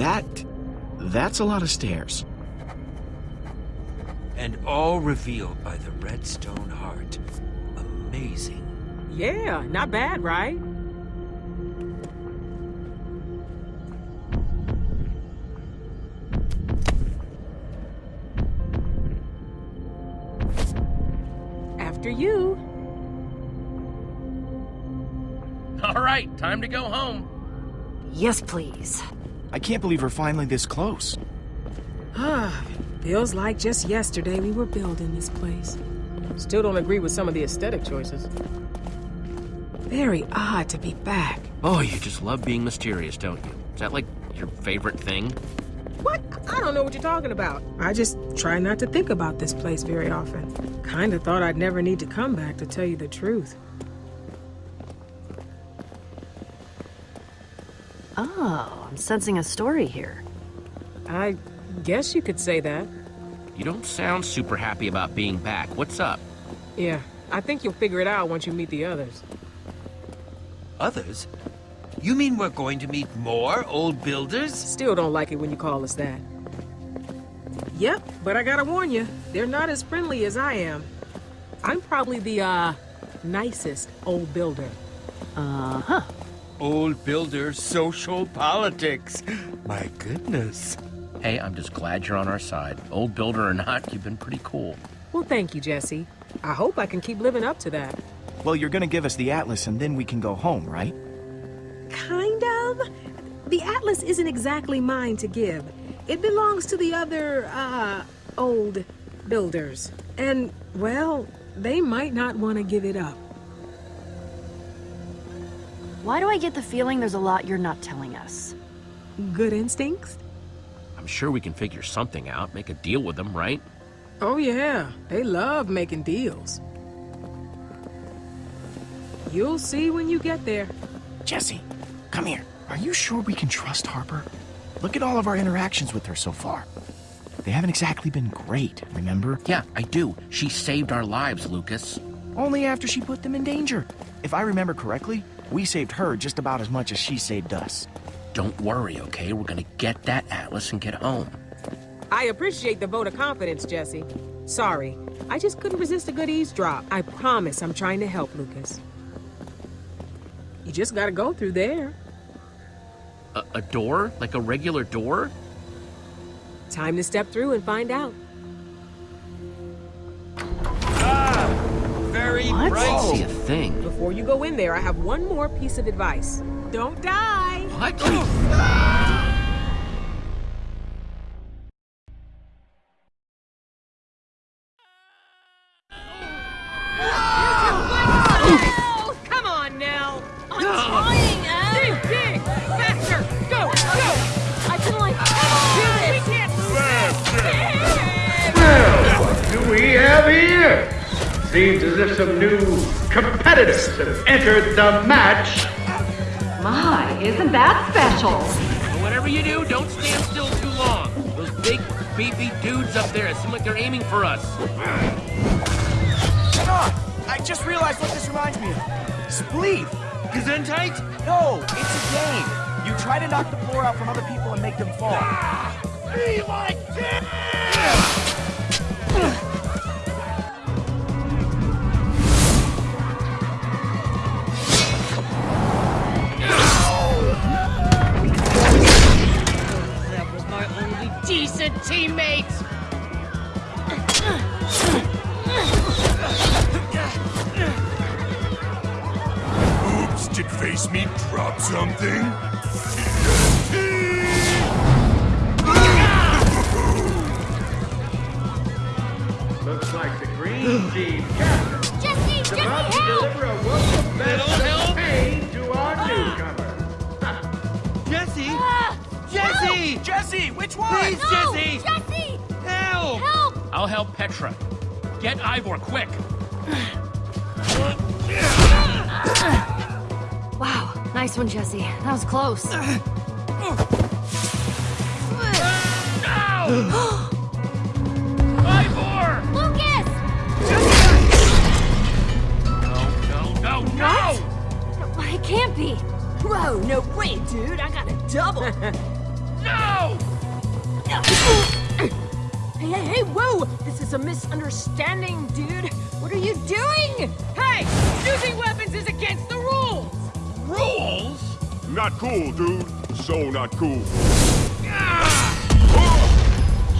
That... that's a lot of stairs. And all revealed by the Redstone Heart. Amazing. Yeah, not bad, right? After you. All right, time to go home. Yes, please. I can't believe we're finally this close. Ah, feels like just yesterday we were building this place. Still don't agree with some of the aesthetic choices. Very odd to be back. Oh, you just love being mysterious, don't you? Is that like your favorite thing? What? I don't know what you're talking about. I just try not to think about this place very often. Kinda thought I'd never need to come back to tell you the truth. Oh, I'm sensing a story here. I guess you could say that. You don't sound super happy about being back. What's up? Yeah, I think you'll figure it out once you meet the others. Others? You mean we're going to meet more old builders? Still don't like it when you call us that. Yep, but I gotta warn you, they're not as friendly as I am. I'm probably the, uh, nicest old builder. Uh-huh. Old builder social politics. My goodness. Hey, I'm just glad you're on our side. Old builder or not, you've been pretty cool. Well, thank you, Jesse. I hope I can keep living up to that. Well, you're gonna give us the Atlas and then we can go home, right? Kind of. The Atlas isn't exactly mine to give. It belongs to the other, uh, old builders. And, well, they might not want to give it up. Why do I get the feeling there's a lot you're not telling us? Good instincts? I'm sure we can figure something out, make a deal with them, right? Oh, yeah. They love making deals. You'll see when you get there. Jesse, come here. Are you sure we can trust Harper? Look at all of our interactions with her so far. They haven't exactly been great, remember? Yeah, I do. She saved our lives, Lucas. Only after she put them in danger. If I remember correctly, we saved her just about as much as she saved us. Don't worry, okay? We're gonna get that Atlas and get home. I appreciate the vote of confidence, Jesse. Sorry, I just couldn't resist a good eavesdrop. I promise I'm trying to help, Lucas. You just gotta go through there. A, a door? Like a regular door? Time to step through and find out. Ah! Very What? bright. See a thing. Before you go in there, I have one more piece of advice. Don't die! What? Come on now! I'm trying, Em! Dig, dig! Faster! Go, go! I feel like we can like... Do this! do we have here? Seems as if some new competitors have entered the match. My, isn't that special? Well, whatever you do, don't stand still too long. Those big, beefy dudes up there seem like they're aiming for us. Ah, I just realized what this reminds me of. Spleef! Gesundheit? No, it's a game. You try to knock the floor out from other people and make them fall. Be my king! decent teammate! Oops, did Face Meat drop something? Looks like the green team captain Jesse! is about Jesse! Jesse, which one? Please, Jesse! Jesse! Help! Help! I'll help Petra. Get Ivor, quick! Wow, nice one, Jesse. That was close. Ah! Ivor! Lucas! No, no, no, no! It can't be. Whoa, no way, dude. I got a double. hey, hey, whoa! This is a misunderstanding, dude. What are you doing? Hey, using weapons is against the rules. Rules? Not cool, dude. So not cool.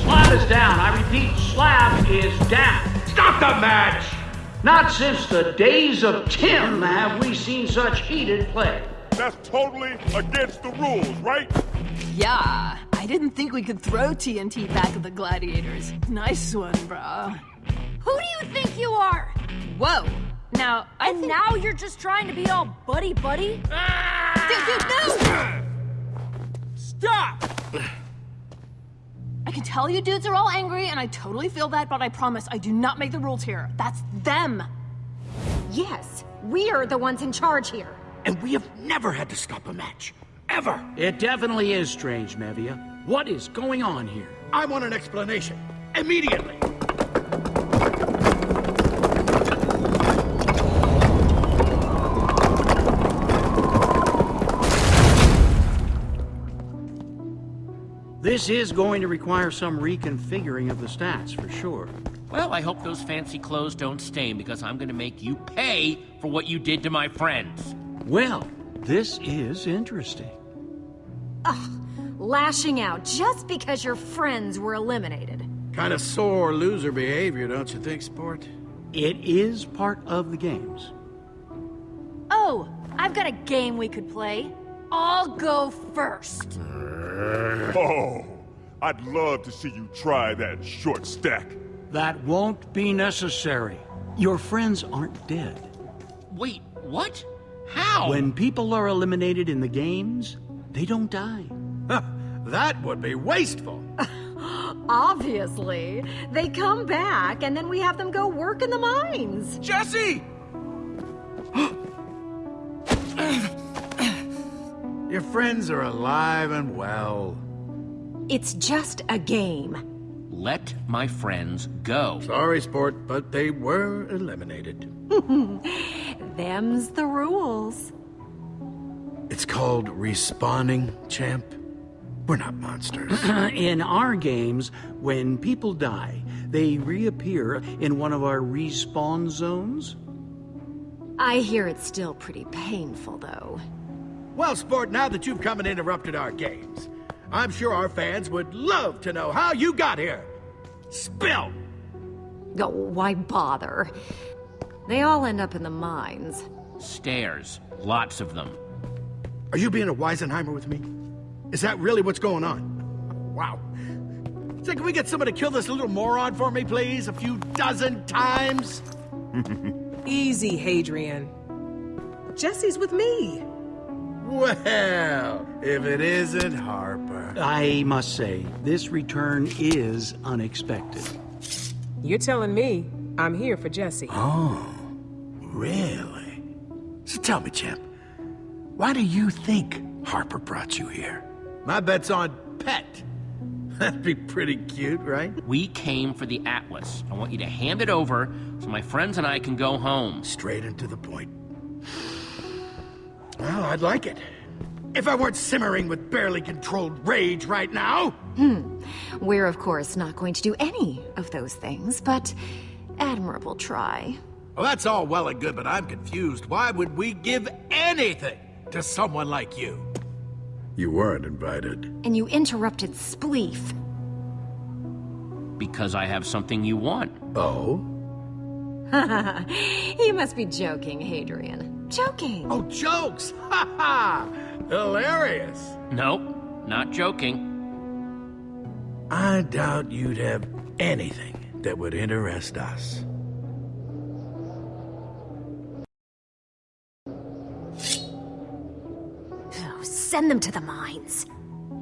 Slab is down. I repeat, slab is down. Stop the match! Not since the days of Tim have we seen such heated play. That's totally against the rules, right? Yeah, I didn't think we could throw TNT back at the gladiators. Nice one, bro. Who do you think you are? Whoa. Now, I And think... now you're just trying to be all buddy buddy? Dude, dude, no! Stop! I can tell you dudes are all angry, and I totally feel that, but I promise I do not make the rules here. That's them. Yes, we are the ones in charge here. And we have never had to stop a match. Ever. It definitely is strange, Mevia. What is going on here? I want an explanation. Immediately. This is going to require some reconfiguring of the stats, for sure. Well, I hope those fancy clothes don't stain because I'm gonna make you pay for what you did to my friends. Well, this is interesting. Lashing out just because your friends were eliminated. Kind of sore loser behavior, don't you think, sport? It is part of the games. Oh, I've got a game we could play. I'll go first. Oh, I'd love to see you try that short stack. That won't be necessary. Your friends aren't dead. Wait, what? How? When people are eliminated in the games, they don't die. That would be wasteful. Obviously. They come back, and then we have them go work in the mines. Jesse! Your friends are alive and well. It's just a game. Let my friends go. Sorry, sport, but they were eliminated. Them's the rules. It's called respawning, champ. We're not monsters. in our games, when people die, they reappear in one of our respawn zones. I hear it's still pretty painful, though. well, sport, now that you've come and interrupted our games, I'm sure our fans would love to know how you got here. Spill! Oh, why bother? They all end up in the mines. Stairs. Lots of them. Are you being a Weisenheimer with me? Is that really what's going on? Wow. Say, can we get someone to kill this little moron for me, please? A few dozen times? Easy, Hadrian. Jesse's with me. Well, if it isn't Harper. I must say, this return is unexpected. You're telling me I'm here for Jesse. Oh, really? So tell me, champ, why do you think Harper brought you here? My bet's on Pet. That'd be pretty cute, right? We came for the Atlas. I want you to hand it over so my friends and I can go home. Straight and to the point. Well, I'd like it. If I weren't simmering with barely controlled rage right now. Hmm. We're, of course, not going to do any of those things, but admirable try. Well, that's all well and good, but I'm confused. Why would we give anything to someone like you? You weren't invited. And you interrupted Spleef. Because I have something you want. Oh? you must be joking, Hadrian. Joking. Oh, jokes! Ha ha! Hilarious! Nope, not joking. I doubt you'd have anything that would interest us. Send them to the mines.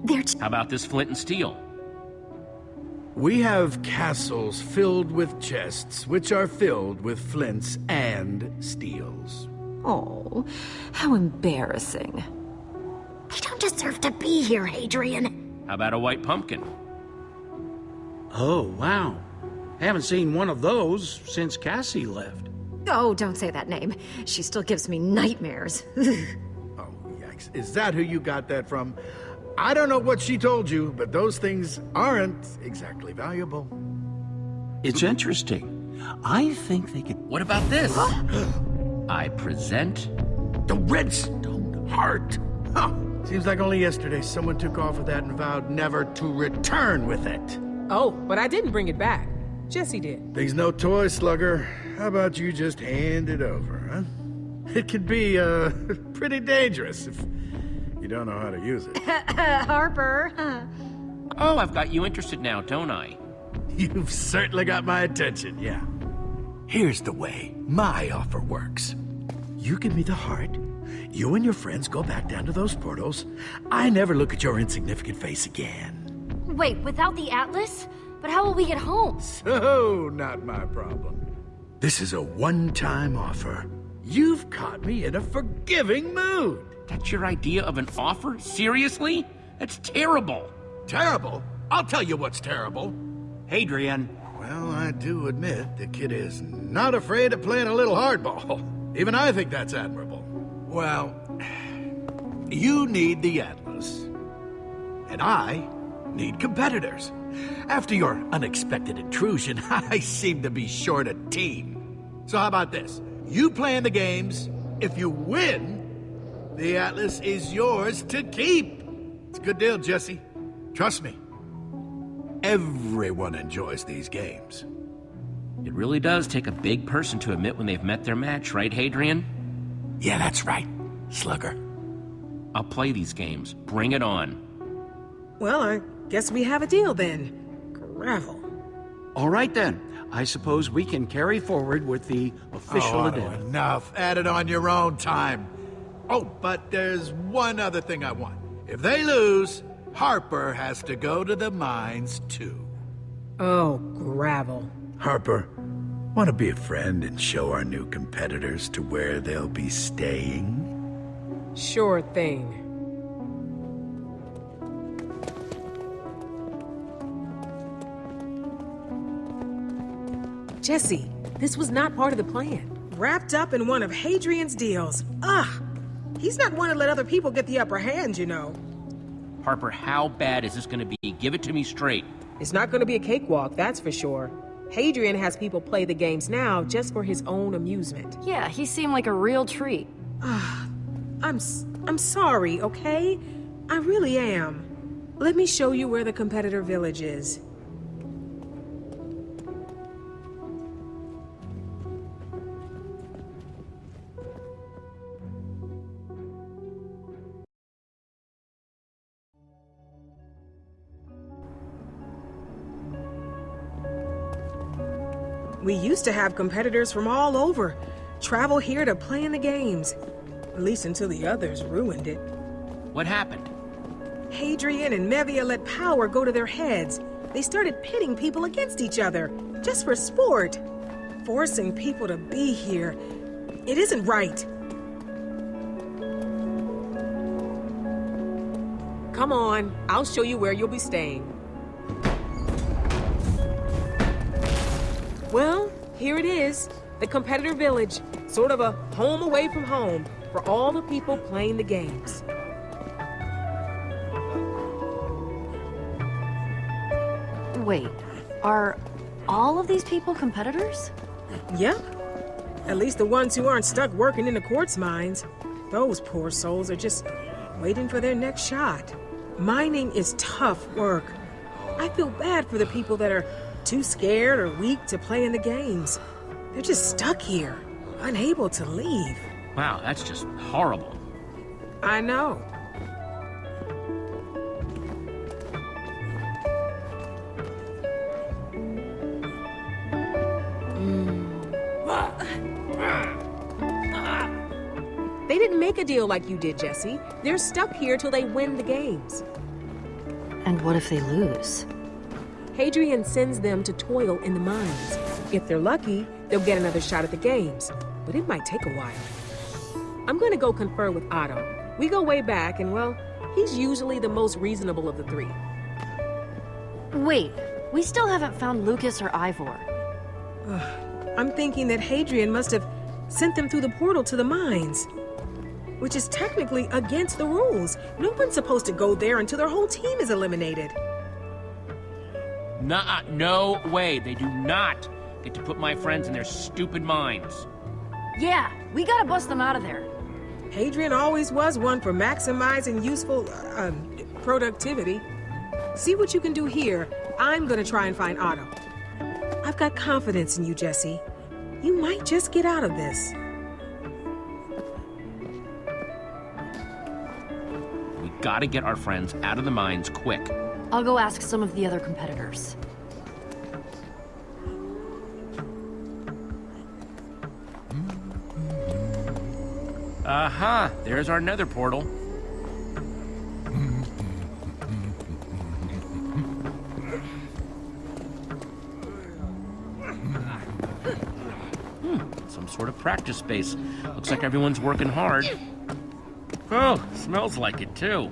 They're How about this flint and steel? We have castles filled with chests, which are filled with flints and steels. Oh, how embarrassing. They don't deserve to be here, Hadrian. How about a white pumpkin? Oh, wow. Haven't seen one of those since Cassie left. Oh, don't say that name. She still gives me nightmares. Yikes. Is that who you got that from? I don't know what she told you, but those things aren't exactly valuable. It's interesting. I think they could... What about this? I present... The Redstone Heart. Huh. Seems like only yesterday someone took off with that and vowed never to return with it. Oh, but I didn't bring it back. Jesse did. Things no toy, Slugger. How about you just hand it over, huh? It can be, uh, pretty dangerous if you don't know how to use it. Harper. Oh, I've got you interested now, don't I? You've certainly got my attention, yeah. Here's the way my offer works. You give me the heart, you and your friends go back down to those portals. I never look at your insignificant face again. Wait, without the Atlas? But how will we get home? So, not my problem. This is a one-time offer. You've caught me in a forgiving mood. That's your idea of an offer? Seriously? That's terrible. Terrible? I'll tell you what's terrible. Hadrian. Well, I do admit the kid is not afraid of playing a little hardball. Even I think that's admirable. Well, you need the Atlas. And I need competitors. After your unexpected intrusion, I seem to be short a team. So how about this? You play in the games. If you win, the Atlas is yours to keep. It's a good deal, Jesse. Trust me. Everyone enjoys these games. It really does take a big person to admit when they've met their match, right, Hadrian? Yeah, that's right, Slugger. I'll play these games. Bring it on. Well, I guess we have a deal then. Gravel. All right then. I suppose we can carry forward with the official oh, addendum. Enough. Add it on your own time. Oh, but there's one other thing I want. If they lose, Harper has to go to the mines too. Oh, gravel. Harper, want to be a friend and show our new competitors to where they'll be staying? Sure thing. Jesse, this was not part of the plan. Wrapped up in one of Hadrian's deals. Ugh! He's not one to let other people get the upper hand, you know. Harper, how bad is this gonna be? Give it to me straight. It's not gonna be a cakewalk, that's for sure. Hadrian has people play the games now just for his own amusement. Yeah, he seemed like a real treat. Ugh. I'm s- I'm sorry, okay? I really am. Let me show you where the competitor village is. We used to have competitors from all over travel here to play in the games. At least until the others ruined it. What happened? Hadrian and Mevia let power go to their heads. They started pitting people against each other, just for sport. Forcing people to be here. It isn't right. Come on, I'll show you where you'll be staying. Well, here it is. The competitor village. Sort of a home away from home for all the people playing the games. Wait, are all of these people competitors? Yep. At least the ones who aren't stuck working in the quartz mines. Those poor souls are just waiting for their next shot. Mining is tough work. I feel bad for the people that are too scared or weak to play in the games. They're just stuck here, unable to leave. Wow, that's just horrible. I know. They didn't make a deal like you did, Jesse. They're stuck here till they win the games. And what if they lose? Hadrian sends them to toil in the mines. If they're lucky, they'll get another shot at the games, but it might take a while. I'm gonna go confer with Otto. We go way back, and well, he's usually the most reasonable of the three. Wait, we still haven't found Lucas or Ivor. I'm thinking that Hadrian must have sent them through the portal to the mines. which is technically against the rules. No one's supposed to go there until their whole team is eliminated. Nah, no way. They do not get to put my friends in their stupid minds. Yeah, we gotta bust them out of there. Hadrian always was one for maximizing useful uh, um, productivity. See what you can do here. I'm gonna try and find Otto. I've got confidence in you, Jesse. You might just get out of this. We gotta get our friends out of the mines quick. I'll go ask some of the other competitors. Aha! There's our nether portal. Hmm, some sort of practice space. Looks like everyone's working hard. Oh, smells like it too.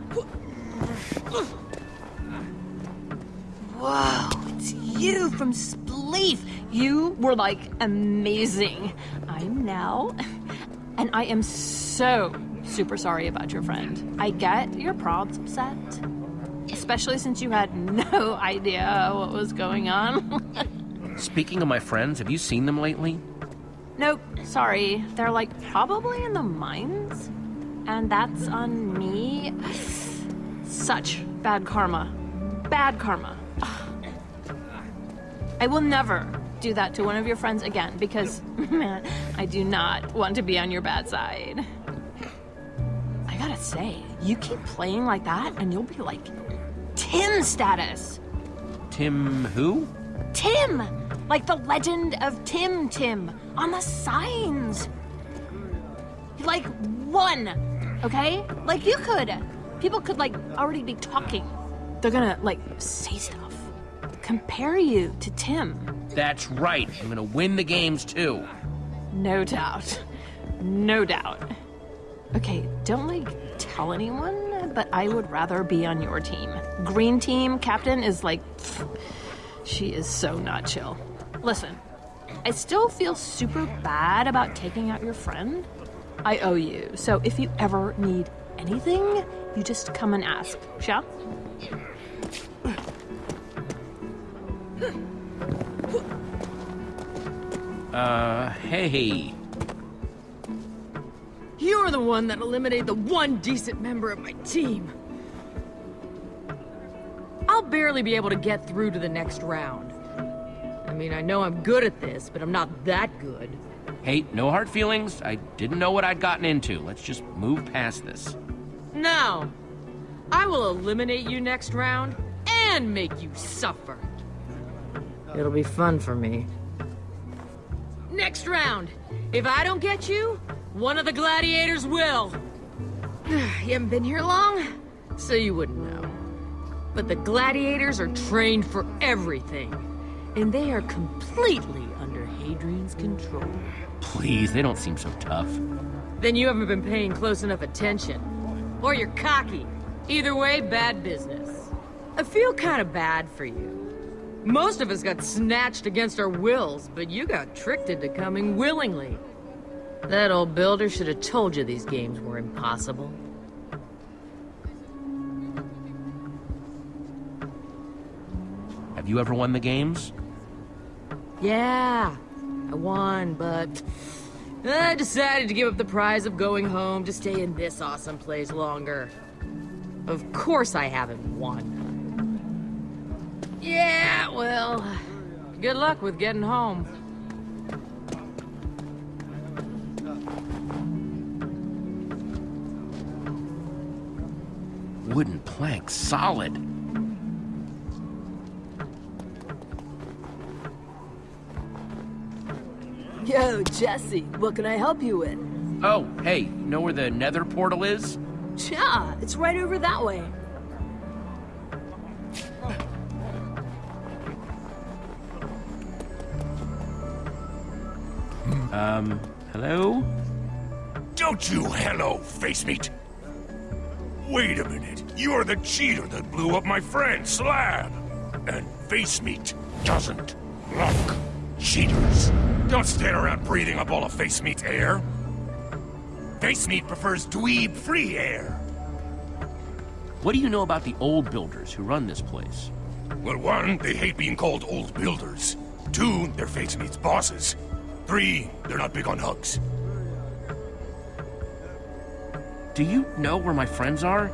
Whoa, it's you from Spleef. You were like amazing. I'm now, and I am so super sorry about your friend. I get your prob's upset, especially since you had no idea what was going on. Speaking of my friends, have you seen them lately? nope, sorry. They're like probably in the mines, and that's on me. Such bad karma. Bad karma. I will never do that to one of your friends again because, man, I do not want to be on your bad side. I gotta say, you keep playing like that and you'll be like Tim status. Tim who? Tim! Like the legend of Tim Tim on the signs. Like one, okay? Like you could. People could like already be talking. They're gonna like say stuff. Compare you to Tim. That's right. I'm gonna win the games too. No doubt. No doubt. Okay, don't like tell anyone, but I would rather be on your team. Green team captain is like. pfft, she is so not chill. Listen, I still feel super bad about taking out your friend. I owe you, so if you ever need anything, you just come and ask, shall? Uh, hey. You're the one that eliminated the one decent member of my team. I'll barely be able to get through to the next round. I mean, I know I'm good at this, but I'm not that good. Hey, no hard feelings. I didn't know what I'd gotten into. Let's just move past this. No. I will eliminate you next round and make you suffer. It'll be fun for me. Next round. If I don't get you, one of the gladiators will. you haven't been here long, so you wouldn't know. But the gladiators are trained for everything, and they are completely under Hadrian's control. Please, they don't seem so tough. Then you haven't been paying close enough attention. Or you're cocky. Either way, bad business. I feel kind of bad for you. Most of us got snatched against our wills, but you got tricked into coming willingly. That old builder should have told you these games were impossible. Have you ever won the games? Yeah, I won, but I decided to give up the prize of going home to stay in this awesome place longer. Of course I haven't won. Yeah, well, good luck with getting home. Wooden plank, solid. Yo, Jesse, what can I help you with? Oh, hey, you know where the nether portal is? Yeah, it's right over that way. Um, hello? Don't you hello, face meat. Wait a minute. You're the cheater that blew up my friend, Slab. And face meat doesn't like cheaters. Don't stand around breathing up all of face meat's air. Face Meat prefers dweeb-free air. What do you know about the old builders who run this place? Well, one, they hate being called old builders. Two, they're Face Meat's bosses. Three, they're not big on hugs. Do you know where my friends are?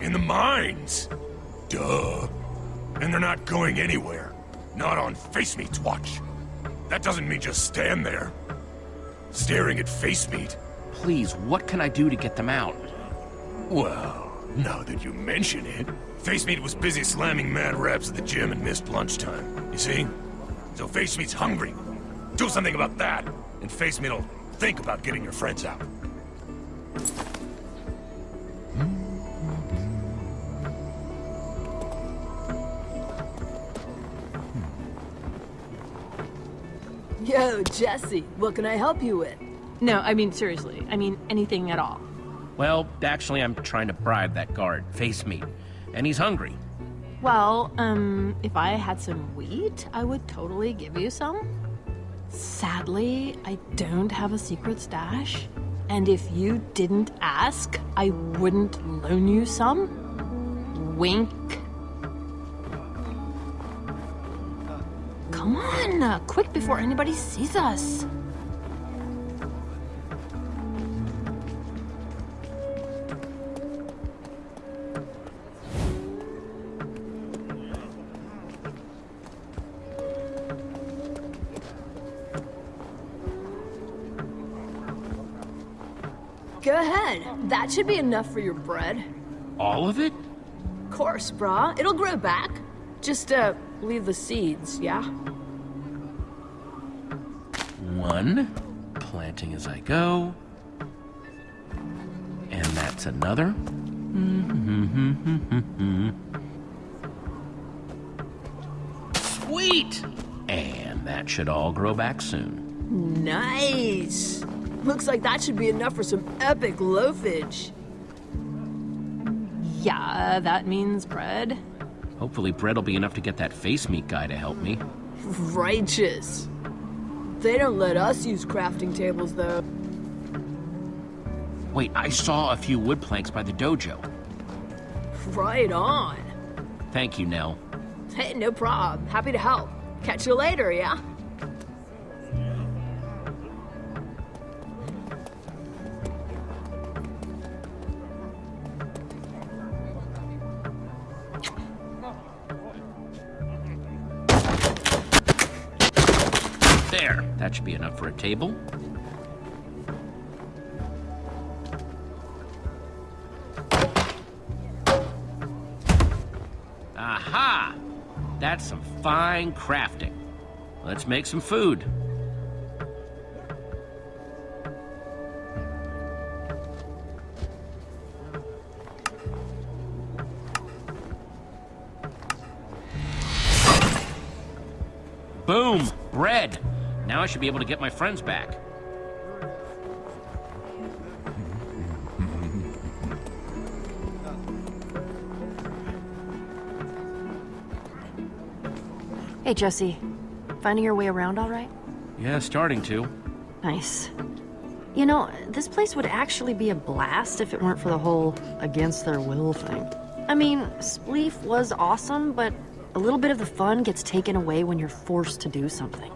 In the mines. Duh. And they're not going anywhere. Not on Face Meat's watch. That doesn't mean just stand there. Staring at Face Meat. Please, what can I do to get them out? Well, now that you mention it, Face Meat was busy slamming mad raps at the gym and missed lunchtime. You see? So Face Meat's hungry. Do something about that, and Face Meat'll think about getting your friends out. Yo, Jesse, what can I help you with? No, I mean, seriously. I mean, anything at all. Well, actually, I'm trying to bribe that guard, Face Meat. And he's hungry. Well, um, if I had some wheat, I would totally give you some. Sadly, I don't have a secret stash. And if you didn't ask, I wouldn't loan you some. Wink. Come on, quick before anybody sees us. That should be enough for your bread. All of it? Of course, brah. It'll grow back. Just, uh, leave the seeds, yeah? One. Planting as I go. And that's another. Sweet! And that should all grow back soon. Nice! Looks like that should be enough for some epic loafage. Yeah, that means bread. Hopefully bread will be enough to get that face meat guy to help me. Righteous. They don't let us use crafting tables, though. Wait, I saw a few wood planks by the dojo. Right on. Thank you, Nell. Hey, no problem. Happy to help. Catch you later, yeah? There, that should be enough for a table. Aha! That's some fine crafting. Let's make some food. Should be able to get my friends back. Hey, Jesse. Finding your way around all right? Yeah, starting to. Nice. You know, this place would actually be a blast if it weren't for the whole against their will thing. I mean, Spleef was awesome, but a little bit of the fun gets taken away when you're forced to do something.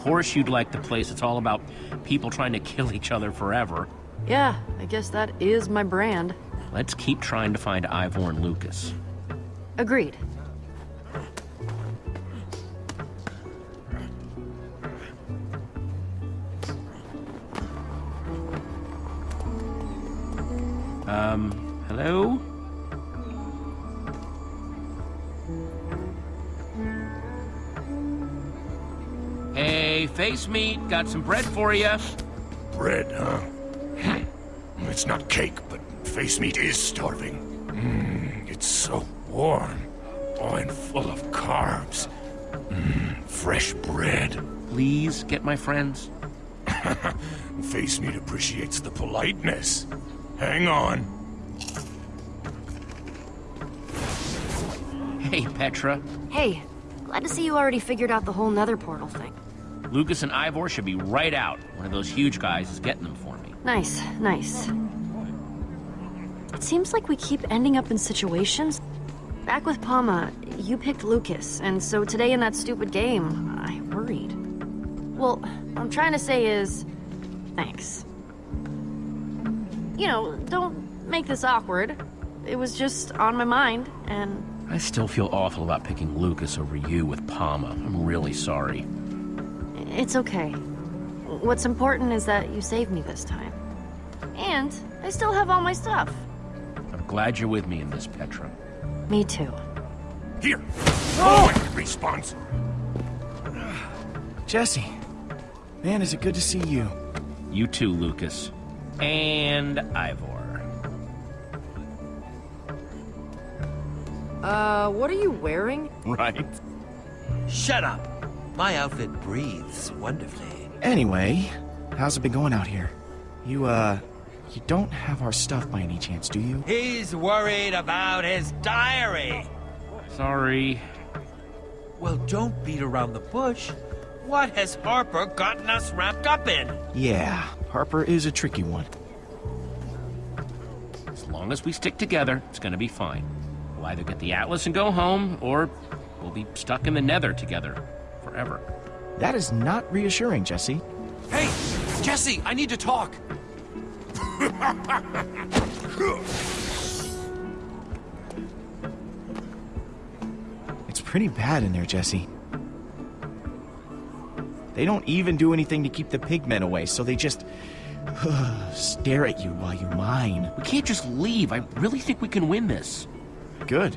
Of course you'd like the place It's all about people trying to kill each other forever. Yeah, I guess that is my brand. Let's keep trying to find Ivor and Lucas. Agreed. Got some bread for you. Bread, huh? It's not cake, but face meat is starving. Mmm, it's so warm. Oh, and full of carbs. Mmm, fresh bread. Please get my friends. Face meat appreciates the politeness. Hang on. Hey, Petra. Hey, glad to see you already figured out the whole nether portal thing. Lucas and Ivor should be right out. One of those huge guys is getting them for me. Nice, nice. It seems like we keep ending up in situations. Back with PAMA, you picked Lucas, and so today in that stupid game, I worried. Well, what I'm trying to say is, thanks. You know, don't make this awkward. It was just on my mind, and I still feel awful about picking Lucas over you with PAMA. I'm really sorry. It's okay. What's important is that you saved me this time. And I still have all my stuff. I'm glad you're with me in this, Petra. Me too. Here! Oh! Respawns. Jesse, man, is it good to see you. You too, Lucas. And Ivor. Uh, what are you wearing? Right. Shut up. My outfit breathes wonderfully. Anyway, how's it been going out here? You, uh, you don't have our stuff by any chance, do you? He's worried about his diary. Sorry. Well, don't beat around the bush. What has Harper gotten us wrapped up in? Yeah, Harper is a tricky one. As long as we stick together, it's gonna be fine. We'll either get the Atlas and go home, or we'll be stuck in the Nether together. Forever. That is not reassuring, Jesse. Hey! Jesse, I need to talk! It's pretty bad in there, Jesse. They don't even do anything to keep the pigmen away, so they just stare at you while you mine. We can't just leave. I really think we can win this. Good.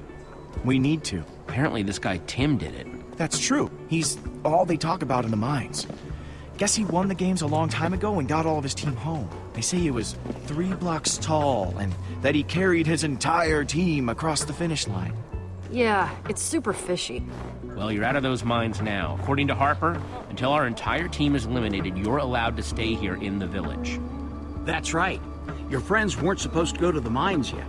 We need to. Apparently this guy Tim did it. That's true. He's all they talk about in the mines. Guess he won the games a long time ago and got all of his team home. They say he was three blocks tall and that he carried his entire team across the finish line. Yeah, it's super fishy. Well, you're out of those mines now. According to Harper, until our entire team is eliminated, you're allowed to stay here in the village. That's right. Your friends weren't supposed to go to the mines yet.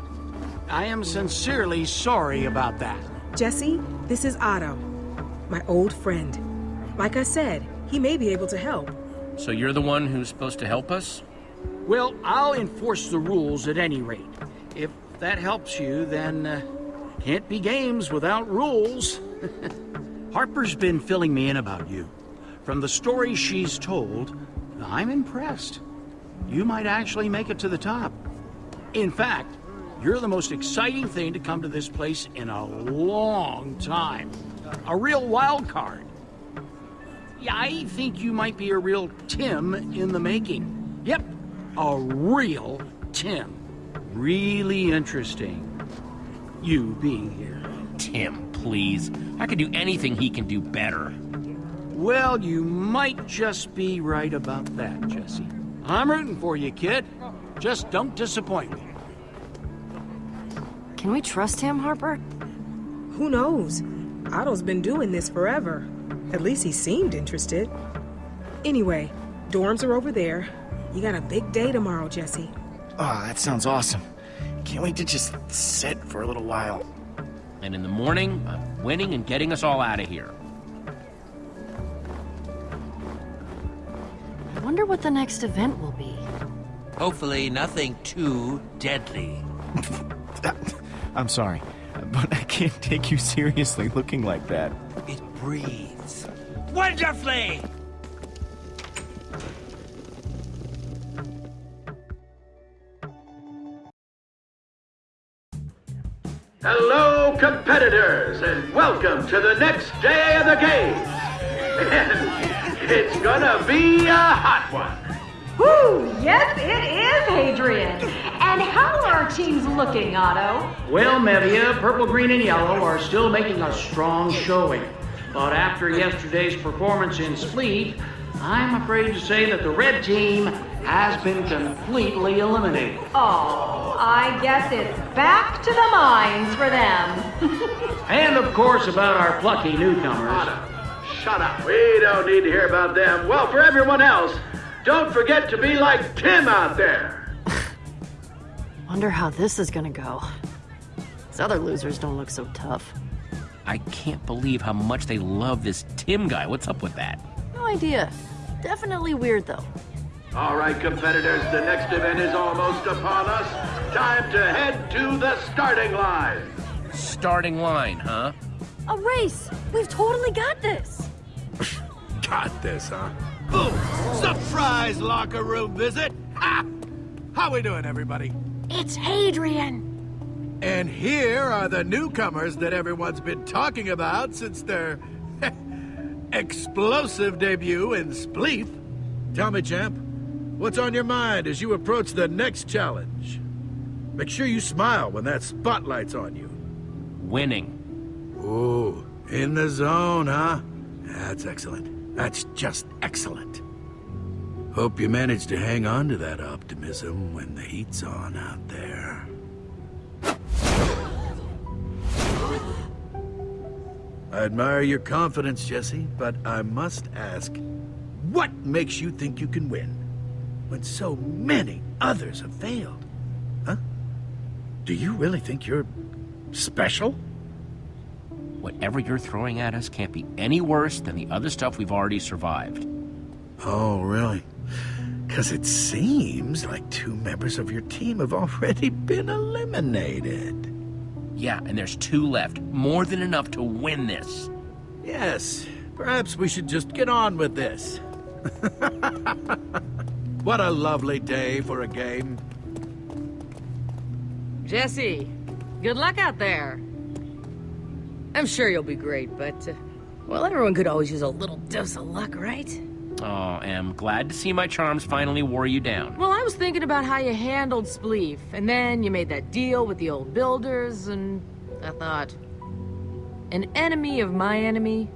I am sincerely sorry about that. Jesse, this is Otto, my old friend. Like I said, he may be able to help. So you're the one who's supposed to help us? Well, I'll enforce the rules at any rate. If that helps you, then uh, can't be games without rules. Harper's been filling me in about you. From the stories she's told, I'm impressed. You might actually make it to the top. In fact, you're the most exciting thing to come to this place in a long time. A real wild card. Yeah, I think you might be a real Tim in the making. Yep, a real Tim. Really interesting. You being here. Tim, please. I can do anything he can do better. Well, you might just be right about that, Jesse. I'm rooting for you, kid. Just don't disappoint me. Can we trust him, Harper? Who knows? Otto's been doing this forever. At least he seemed interested. Anyway, dorms are over there. You got a big day tomorrow, Jesse. Ah, oh, that sounds awesome. Can't wait to just sit for a little while. And in the morning, I'm winning and getting us all out of here. I wonder what the next event will be. Hopefully nothing too deadly. I'm sorry, but I can't take you seriously looking like that. It breathes. Wonderfully! Hello, competitors, and welcome to the next day of the games. And it's gonna be a hot one. Woo! Yes, it is, Hadrian. And how are our teams looking, Otto? Well, Mevia, purple, green, and yellow are still making a strong showing. But after yesterday's performance in Spleef, I'm afraid to say that the red team has been completely eliminated. Oh, I guess it's back to the mines for them. and of course about our plucky newcomers. Shut up. We don't need to hear about them. Well, for everyone else, don't forget to be like Tim out there. Wonder how this is gonna go. These other losers don't look so tough. I can't believe how much they love this Tim guy. What's up with that? No, idea. Definitely weird, though. All right, competitors, the next event is almost upon us. Time to head to the starting line. Starting line, huh? A race! We've totally got this! Got this, huh? Ooh, surprise locker room visit! Ha! How we doing, everybody? It's Hadrian. And here are the newcomers that everyone's been talking about since their explosive debut in Spleef. Tell me, champ, what's on your mind as you approach the next challenge? Make sure you smile when that spotlight's on you. Winning. Ooh, in the zone, huh? That's excellent. That's just excellent. Hope you manage to hang on to that optimism when the heat's on out there. I admire your confidence, Jesse, but I must ask, what makes you think you can win when so many others have failed? Huh? Do you really think you're special? Whatever you're throwing at us can't be any worse than the other stuff we've already survived. Oh, really? Because it seems like two members of your team have already been eliminated. Yeah, and there's two left. More than enough to win this. Yes, perhaps we should just get on with this. what a lovely day for a game. Jesse, good luck out there. I'm sure you'll be great, but, uh, well, everyone could always use a little dose of luck, right? Oh, am glad to see my charms finally wore you down. Well, I was thinking about how you handled Spleef, and then you made that deal with the old builders, and I thought, an enemy of my enemy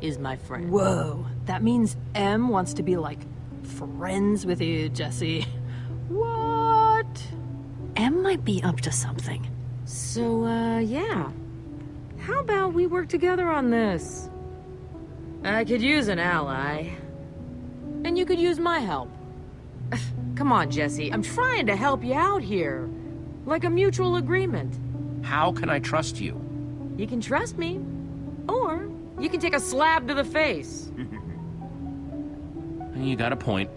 is my friend. Whoa, that means Em wants to be like friends with you, Jesse. What? Em might be up to something. So, uh, yeah. How about we work together on this? I could use an ally. And you could use my help. Come on, Jesse. I'm trying to help you out here. Like a mutual agreement. How can I trust you? You can trust me. Or you can take a slab to the face. You got a point.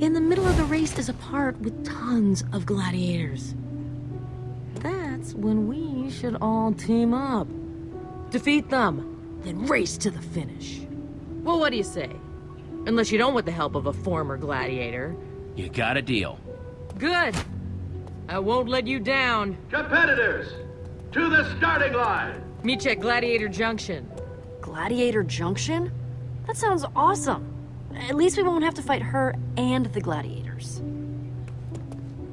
In the middle of the race is a part with tons of gladiators. That's when we should all team up. Defeat them, then race to the finish. Well, what do you say? Unless you don't want the help of a former gladiator. You got a deal. Good. I won't let you down. Competitors, to the starting line. Meet you at Gladiator Junction. Gladiator Junction? That sounds awesome. At least we won't have to fight her and the gladiators.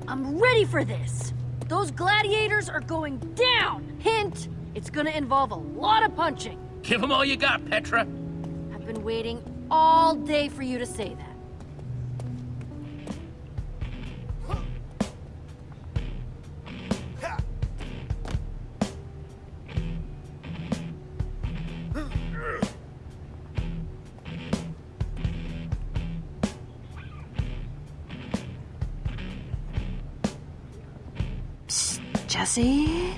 I'm ready for this! Those gladiators are going down! Hint, it's gonna involve a lot of punching. Give them all you got, Petra. I've been waiting all day for you to say that. Jesse?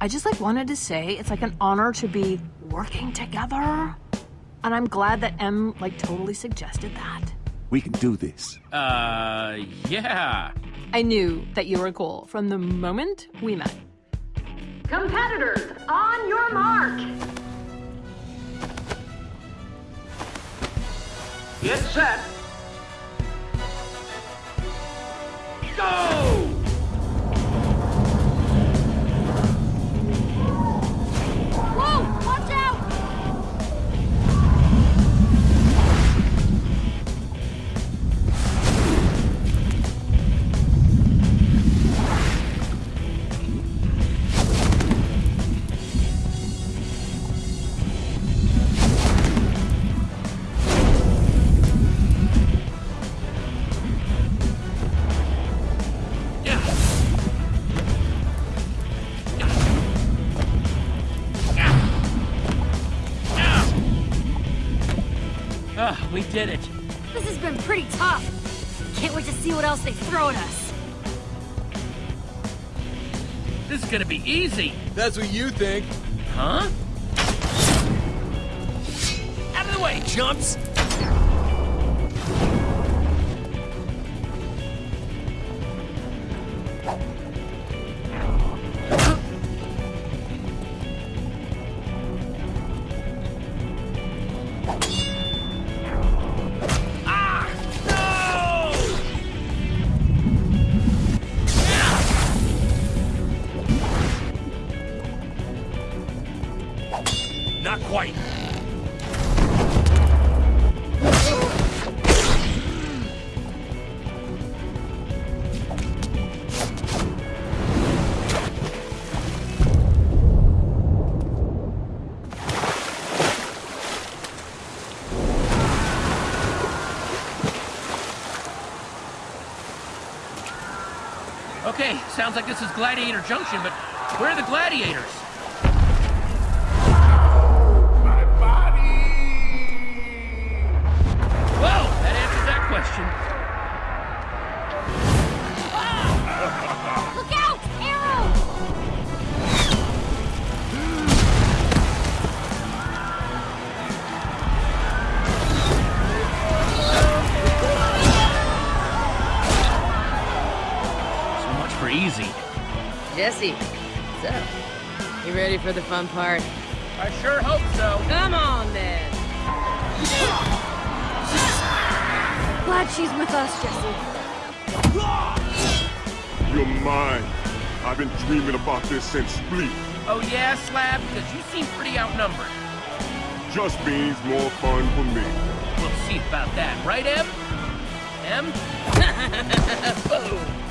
I just like wanted to say it's like an honor to be working together. And I'm glad that M like totally suggested that. We can do this. Uh, yeah. I knew that you were cool from the moment we met. Competitors, on your mark. Get set. Go! Easy. That's what you think. Huh? Out of the way, chumps! Sounds like this is Gladiator Junction, but where are the gladiators? Jesse, what's up? You ready for the fun part? I sure hope so. Come on, then. Glad she's with us, Jesse. You're mine. I've been dreaming about this since Spleef. Oh yeah, Slab? Because you seem pretty outnumbered. Just means more fun for me. We'll see about that, right, Em? Em? Boom!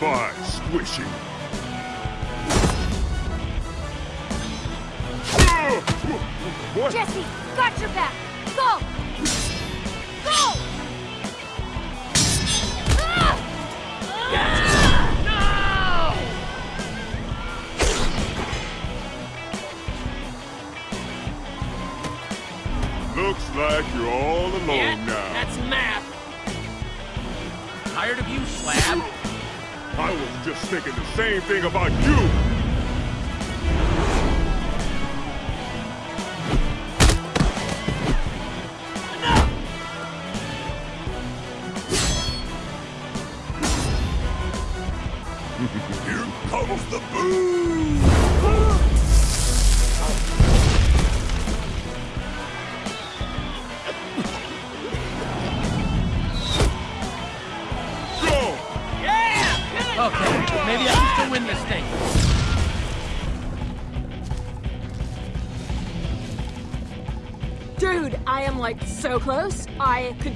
Bye, squishy. What? Jesse, got your back. Go! Go! Looks like you're all alone Yeah, now. that's math. Tired of you, Slab? I was just thinking the same thing about you.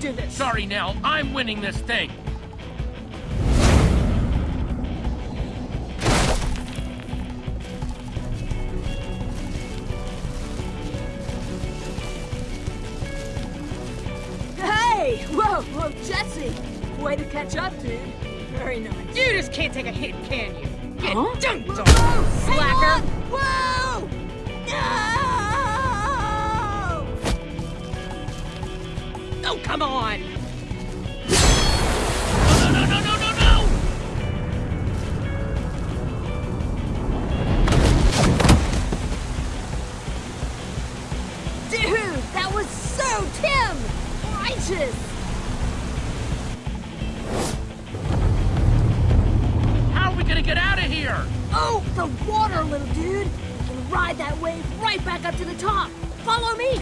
Do this. Sorry, Nell. I'm winning this thing. Ride that wave right back up to the top! Follow me!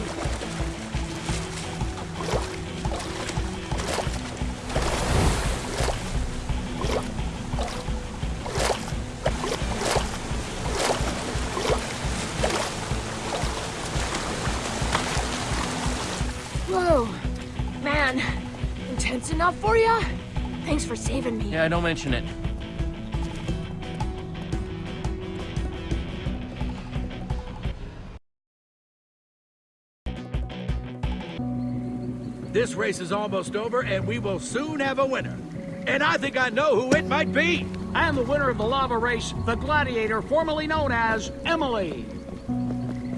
Whoa! Man, intense enough for ya? Thanks for saving me. Yeah, don't mention it. Race is almost over, and we will soon have a winner. And I think I know who it might be. I am the winner of the lava race, the Gladiator, formerly known as Emily.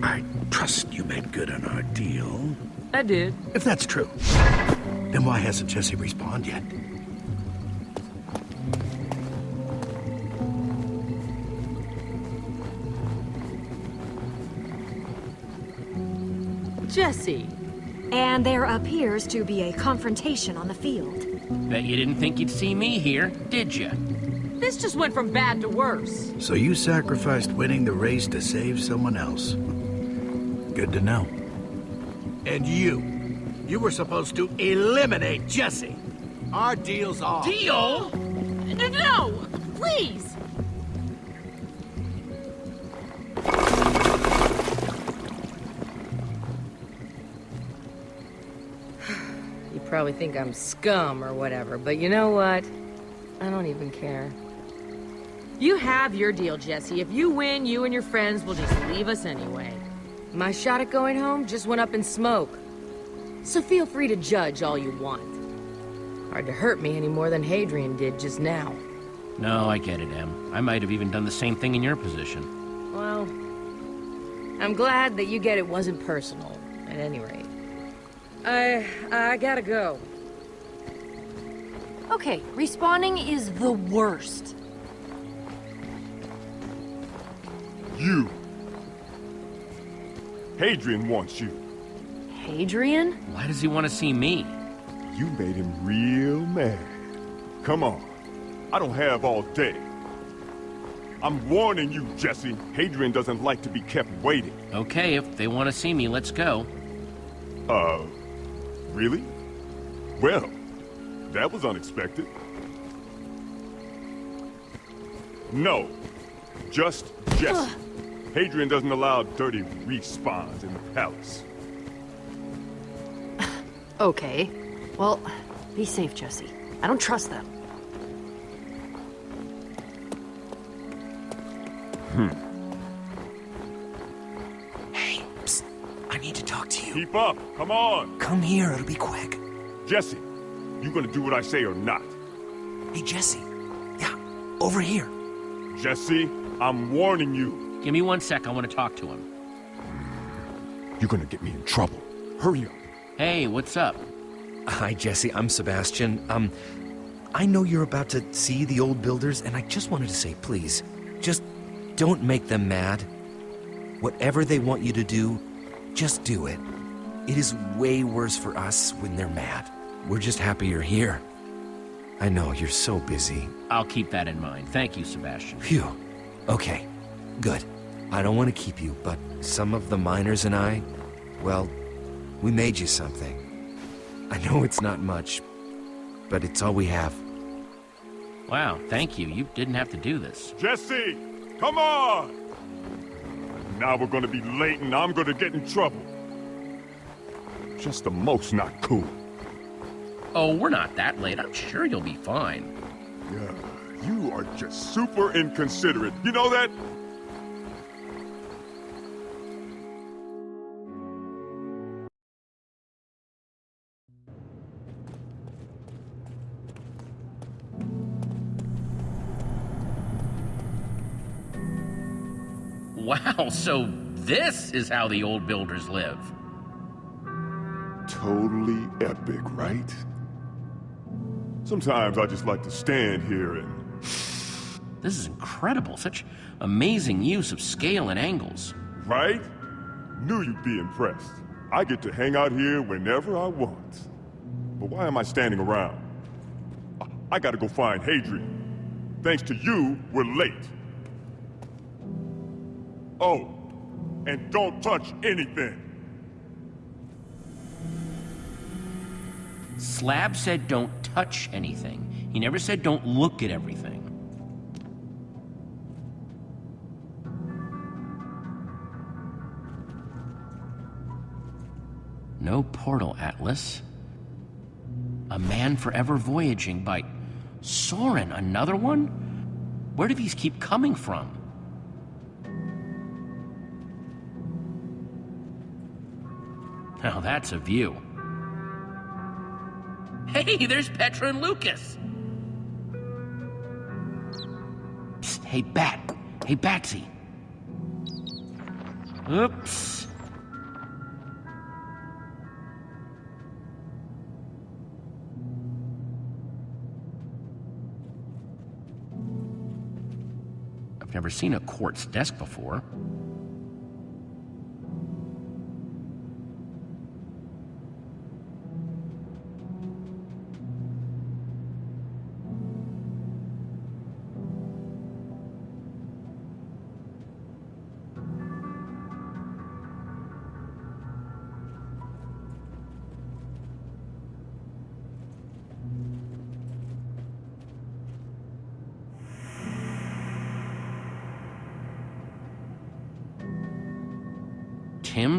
I trust you made good on our deal. I did. If that's true, then why hasn't Jesse respawned yet? Jesse. And there appears to be a confrontation on the field. Bet you didn't think you'd see me here, did you? This just went from bad to worse. So you sacrificed winning the race to save someone else. Good to know. And you. You were supposed to eliminate Jesse. Our deal's off. Deal? No, please. Probably think I'm scum or whatever, but you know what? I don't even care. You have your deal, Jesse. If you win, you and your friends will just leave us anyway. My shot at going home just went up in smoke. So feel free to judge all you want. Hard to hurt me any more than Hadrian did just now. No, I get it, Em. I might have even done the same thing in your position. Well, I'm glad that you get it wasn't personal, at any rate. I... I gotta go. Okay, respawning is the worst. You. Hadrian wants you. Hadrian? Why does he want to see me? You made him real mad. Come on. I don't have all day. I'm warning you, Jesse. Hadrian doesn't like to be kept waiting. Okay, if they want to see me, let's go. Uh, really? Well, that was unexpected. No, just Jesse. Hadrian doesn't allow dirty respawns in the palace. Okay. Well, be safe, Jesse. I don't trust them. Hmm. Keep up. Come on. Come here, it'll be quick. Jesse, you gonna do what I say or not? Hey, Jesse. Yeah, over here. Jesse, I'm warning you. Give me one sec, I want to talk to him. You're gonna get me in trouble. Hurry up. Hey, what's up? Hi, Jesse. I'm Sebastian. Um, I know you're about to see the old builders, and I just wanted to say, please, just don't make them mad. Whatever they want you to do, just do it. It is way worse for us when they're mad. We're just happy you're here. I know, you're so busy. I'll keep that in mind. Thank you, Sebastian. Phew. Okay, good. I don't want to keep you, but some of the miners and I, well, we made you something. I know it's not much, but it's all we have. Wow, thank you. You didn't have to do this. Jesse, come on! Now we're gonna be late and I'm gonna get in trouble. Just the most not cool. Oh, we're not that late. I'm sure you'll be fine. Yeah, you are just super inconsiderate. You know that? Wow, so this is how the old builders live. Totally epic, right? Sometimes I just like to stand here and... This is incredible. Such amazing use of scale and angles. Right? Knew you'd be impressed. I get to hang out here whenever I want. But why am I standing around? I, I gotta go find Hadrian. Thanks to you, we're late. Oh, and don't touch anything. Slab said don't touch anything. He never said don't look at everything. No portal atlas. A man forever voyaging by Soren, another one? Where do these keep coming from? Now that's a view. Hey, there's Petra and Lukas. Psst, hey, Bat. Hey, Batsy. Oops. I've never seen a quartz desk before.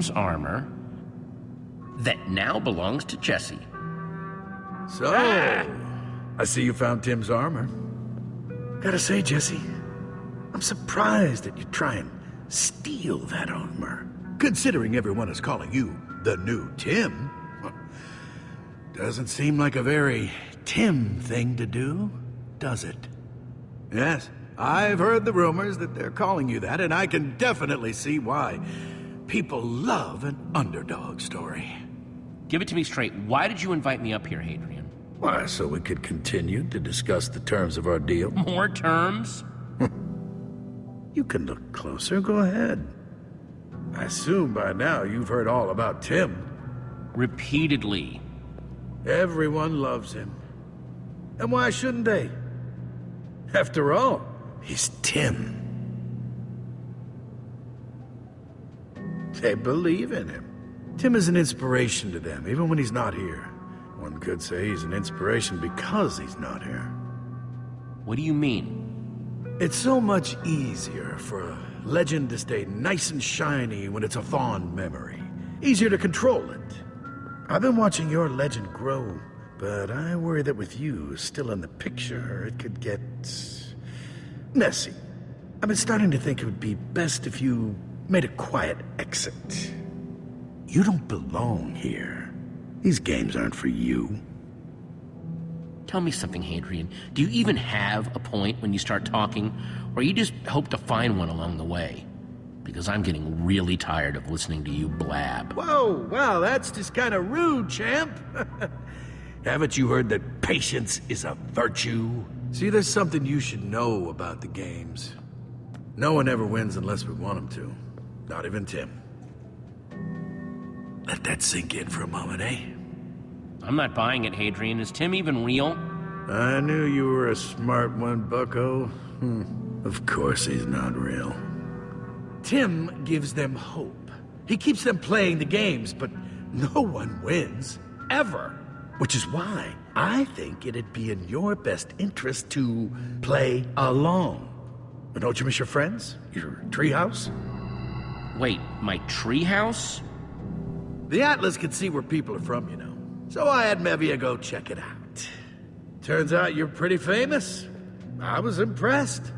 Armor that now belongs to Jesse. So, I see you found Tim's armor. Gotta say, Jesse, I'm surprised that you try and steal that armor. Considering everyone is calling you the new Tim. Doesn't seem like a very Tim thing to do, does it? Yes, I've heard the rumors that they're calling you that, and I can definitely see why. People love an underdog story. Give it to me straight. Why did you invite me up here, Hadrian? Why, so we could continue to discuss the terms of our deal. More terms? you can look closer, go ahead. I assume by now you've heard all about Tim. Repeatedly. Everyone loves him. And why shouldn't they? After all, he's Tim. They believe in him. Tim is an inspiration to them, even when he's not here. One could say he's an inspiration because he's not here. What do you mean? It's so much easier for a legend to stay nice and shiny when it's a fond memory. Easier to control it. I've been watching your legend grow, but I worry that with you still in the picture, it could get... messy. I've been starting to think it would be best if you made a quiet exit. You don't belong here. These games aren't for you. Tell me something, Hadrian. Do you even have a point when you start talking, or you just hope to find one along the way? Because I'm getting really tired of listening to you blab. Whoa, wow, that's just kind of rude, champ. Haven't you heard that patience is a virtue? See, there's something you should know about the games. No one ever wins unless we want them to. Not even Tim. Let that sink in for a moment, eh? I'm not buying it, Hadrian. Is Tim even real? I knew you were a smart one, bucko. Hmm. Of course he's not real. Tim gives them hope. He keeps them playing the games, but no one wins. Ever. Which is why I think it'd be in your best interest to play along. But don't you miss your friends? Your treehouse? Wait, my treehouse? The Atlas can see where people are from, you know. So I had Mevia go check it out. Turns out you're pretty famous. I was impressed.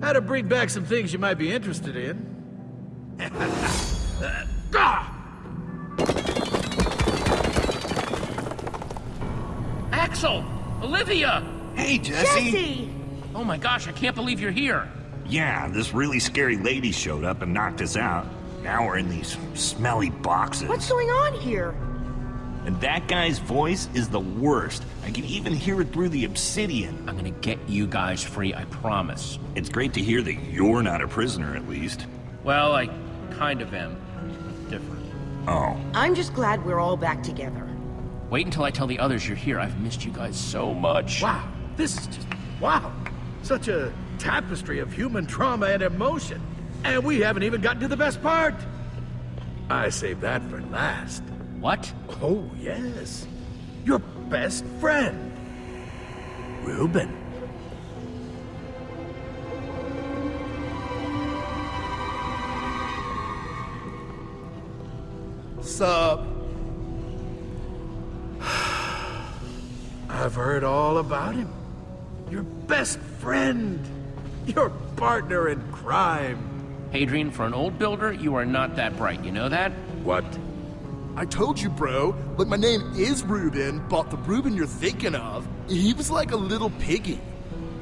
Had to bring back some things you might be interested in. Axel! Olivia! Hey, Jesse! Jesse! Oh my gosh, I can't believe you're here. Yeah, this really scary lady showed up and knocked us out. Now we're in these smelly boxes. What's going on here? And that guy's voice is the worst. I can even hear it through the obsidian. I'm gonna get you guys free, I promise. It's great to hear that you're not a prisoner, at least. Well, I kind of am. Different. Oh. I'm just glad we're all back together. Wait until I tell the others you're here. I've missed you guys so much. Wow, this is just... wow. Such a tapestry of human trauma and emotion. And we haven't even gotten to the best part. I saved that for last. What? Oh, yes. Your best friend. Reuben. Sup? I've heard all about him. Your best friend. Your partner in crime. Hadrian, for an old builder, you are not that bright. You know that? What? I told you, bro. Like, my name is Reuben, but the Reuben you're thinking of, he was like a little piggy.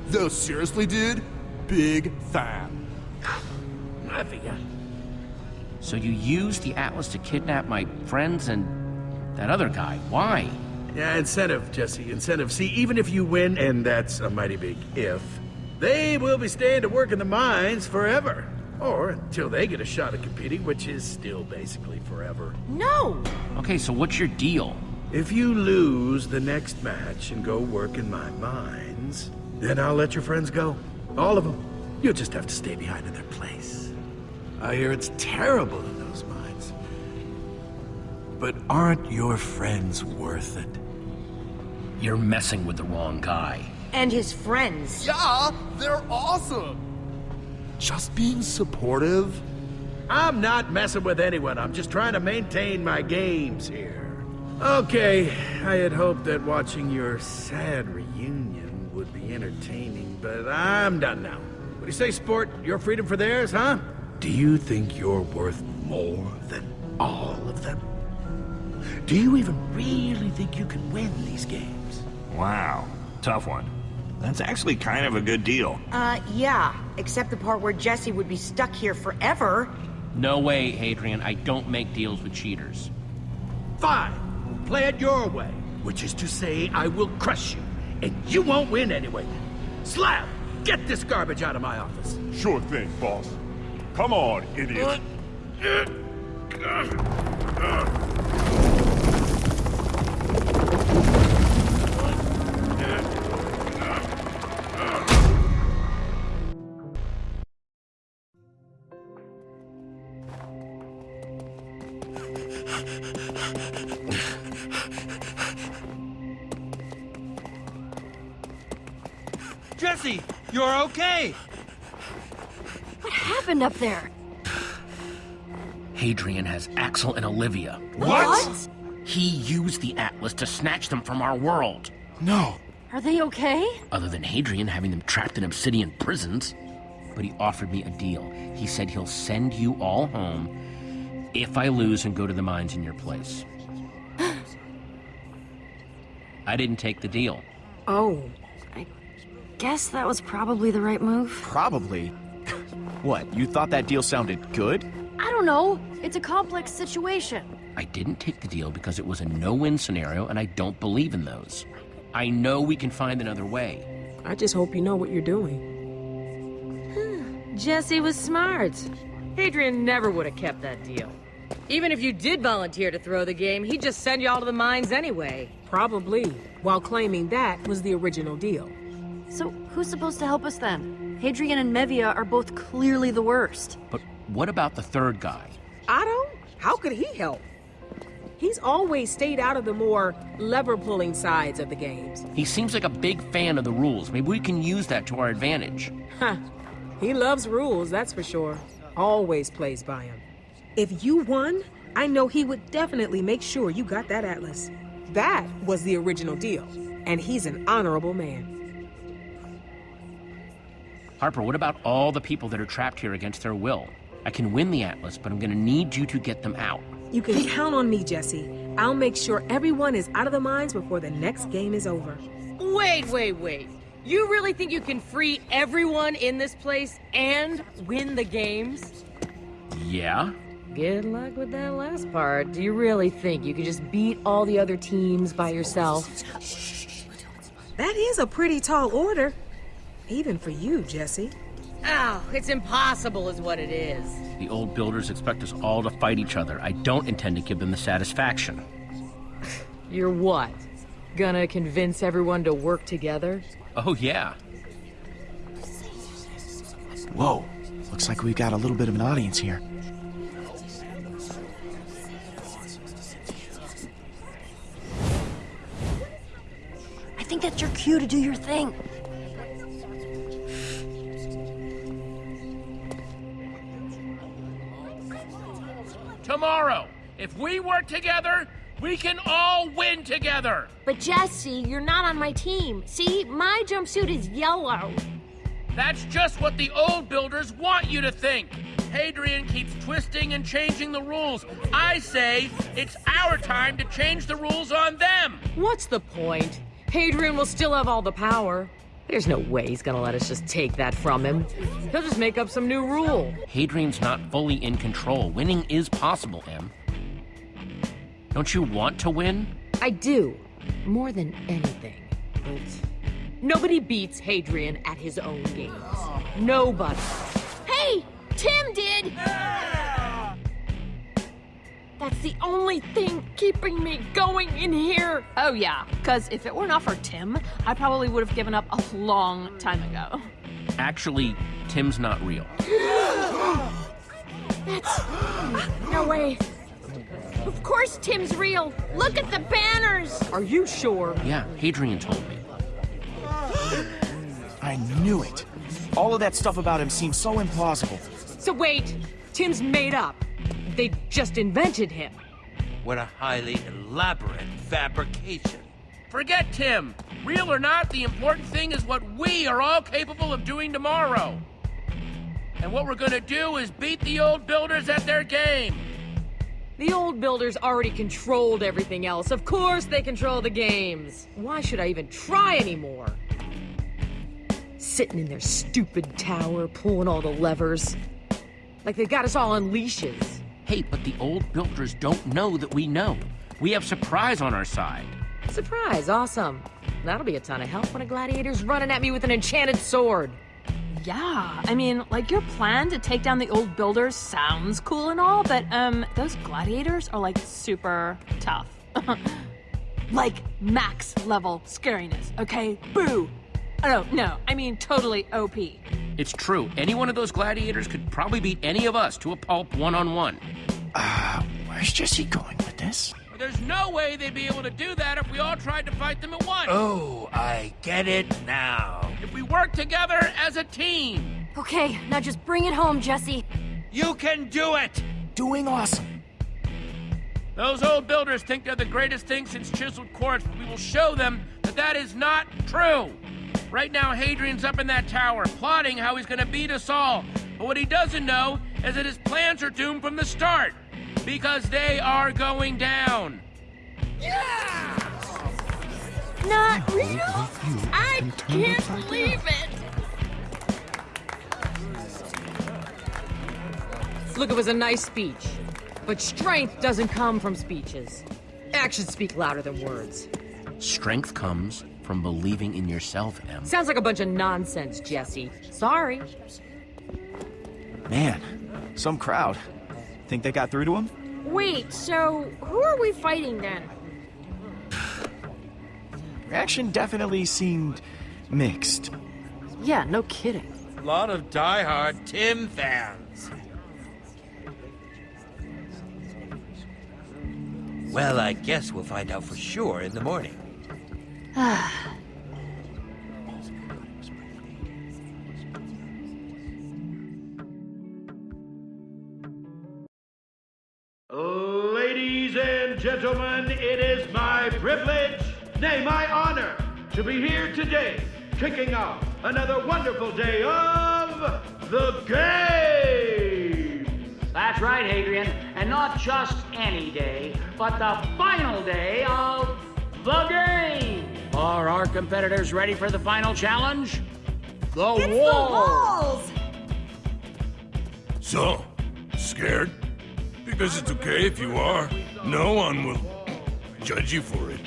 Though, seriously, dude, big fan. Mevia. So you used the Atlas to kidnap my friends and that other guy. Why? Yeah, incentive, Jesse, incentive. See, even if you win, and that's a mighty big if, they will be staying to work in the mines forever. Or until they get a shot at competing, which is still basically forever. No! Okay, so what's your deal? If you lose the next match and go work in my mines, then I'll let your friends go. All of them. You'll just have to stay behind in their place. I hear it's terrible in those mines. But aren't your friends worth it? You're messing with the wrong guy. And his friends. Yeah, they're awesome. Just being supportive, I'm not messing with anyone. I'm just trying to maintain my games here. Okay, I had hoped that watching your sad reunion would be entertaining, but I'm done now. What do you say, sport? Your freedom for theirs, huh? Do you think you're worth more than all of them? Do you even really think you can win these games? Wow, tough one. That's actually kind of a good deal. Uh, yeah. Except the part where Jesse would be stuck here forever. No way, Hadrian. I don't make deals with cheaters. Fine. We'll Play it your way. Which is to say, I will crush you. And you won't win anyway. Slab, get this garbage out of my office. Sure thing, boss. Come on, idiot. Jesse, okay. What happened up there? Hadrian has Axel and Olivia. What? He used the Atlas to snatch them from our world. No. Are they okay? Other than Hadrian having them trapped in obsidian prisons. But he offered me a deal. He said he'll send you all home if I lose and go to the mines in your place. I didn't take the deal. Oh. Guess that was probably the right move. Probably. what, you thought that deal sounded good? I don't know. It's a complex situation. I didn't take the deal because it was a no-win scenario, and I don't believe in those. I know we can find another way. I just hope you know what you're doing. Jesse was smart. Hadrian never would have kept that deal. Even if you did volunteer to throw the game, he'd just send you all to the mines anyway. Probably, while claiming that was the original deal. So, who's supposed to help us then? Hadrian and Mevia are both clearly the worst. But what about the third guy? Otto? How could he help? He's always stayed out of the more lever-pulling sides of the games. He seems like a big fan of the rules. Maybe we can use that to our advantage. Huh. He loves rules, that's for sure. Always plays by them. If you won, I know he would definitely make sure you got that atlas. That was the original deal, and he's an honorable man. Harper, what about all the people that are trapped here against their will? I can win the Atlas, but I'm gonna need you to get them out. You can count on me, Jesse. I'll make sure everyone is out of the mines before the next game is over. Wait, wait, wait. You really think you can free everyone in this place and win the games? Yeah? Good luck with that last part. Do you really think you could just beat all the other teams by yourself? That is a pretty tall order. Even for you, Jesse. Oh, it's impossible is what it is. The old builders expect us all to fight each other. I don't intend to give them the satisfaction. You're what? Gonna convince everyone to work together? Oh, yeah. Whoa. Looks like we've got a little bit of an audience here. I think that's your cue to do your thing. Tomorrow, if we work together, we can all win together. But Jesse, you're not on my team. See, my jumpsuit is yellow. That's just what the old builders want you to think. Hadrian keeps twisting and changing the rules. I say it's our time to change the rules on them. What's the point? Hadrian will still have all the power. There's no way he's gonna let us just take that from him. He'll just make up some new rule. Hadrian's not fully in control. Winning is possible, Em. Don't you want to win? I do. More than anything. But nobody beats Hadrian at his own games. Nobody. Hey! Tim did! That's the only thing keeping me going in here. Oh, yeah, because if it were not for Tim, I probably would have given up a long time ago. Actually, Tim's not real. That's. No way. Of course Tim's real. Look at the banners. Are you sure? Yeah, Hadrian told me. I knew it. All of that stuff about him seems so implausible. So wait, Tim's made up. They just invented him. What a highly elaborate fabrication. Forget Tim. Real or not, the important thing is what we are all capable of doing tomorrow. And what we're gonna do is beat the old builders at their game. The old builders already controlled everything else. Of course they control the games. Why should I even try anymore? Sitting in their stupid tower, pulling all the levers. Like they've got us all on leashes. Hey, but the old builders don't know that we know. We have surprise on our side. Surprise, awesome. That'll be a ton of help when a gladiator's running at me with an enchanted sword. Yeah, I mean, like your plan to take down the old builders sounds cool and all, but um, those gladiators are like super tough. like max level scariness, okay? Boo! Oh, no, I mean totally OP. It's true. Any one of those gladiators could probably beat any of us to a pulp one-on-one. Uh, where's Jesse going with this? There's no way they'd be able to do that if we all tried to fight them at once. Oh, I get it now. If we work together as a team. Okay, now just bring it home, Jesse. You can do it! Doing awesome. Those old builders think they're the greatest thing since chiseled quartz, but we will show them that that is not true. Right now, Hadrian's up in that tower, plotting how he's gonna beat us all. But what he doesn't know is that his plans are doomed from the start. Because they are going down. Yeah! Not real? I can't believe it! Look, it was a nice speech. But strength doesn't come from speeches. Actions speak louder than words. Strength comes from believing in yourself, Em. Sounds like a bunch of nonsense, Jesse. Sorry. Man, some crowd. Think they got through to him? Wait, so who are we fighting then? Reaction definitely seemed mixed. Yeah, no kidding. A lot of die-hard Tim fans. Well, I guess we'll find out for sure in the morning. Ah. Ladies and gentlemen, it is my privilege, nay, my honor, to be here today, kicking off another wonderful day of the game. That's right, Hadrian. And not just any day, but the final day of the game. Are our competitors ready for the final challenge? The It's wall. the walls! So, scared? Because it's okay if you are. No one will judge you for it.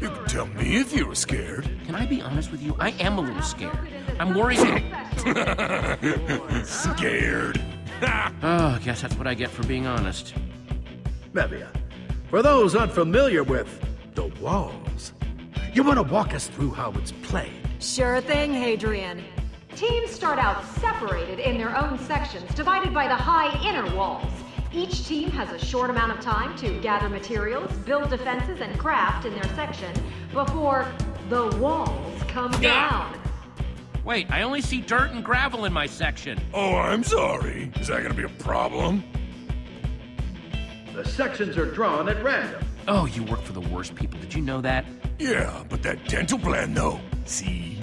You can tell me if you were scared. Can I be honest with you? I am a little scared. I'm worried. scared. oh, I guess that's what I get for being honest. Mevia, for those unfamiliar with the walls, you want to walk us through how it's played? Sure thing, Hadrian. Teams start out separated in their own sections, divided by the high inner walls. Each team has a short amount of time to gather materials, build defenses, and craft in their section before the walls come down. Wait, I only see dirt and gravel in my section. Oh, I'm sorry. Is that gonna be a problem? The sections are drawn at random. Oh, you work for the worst people. Did you know that? Yeah, but that dental plan, though. See?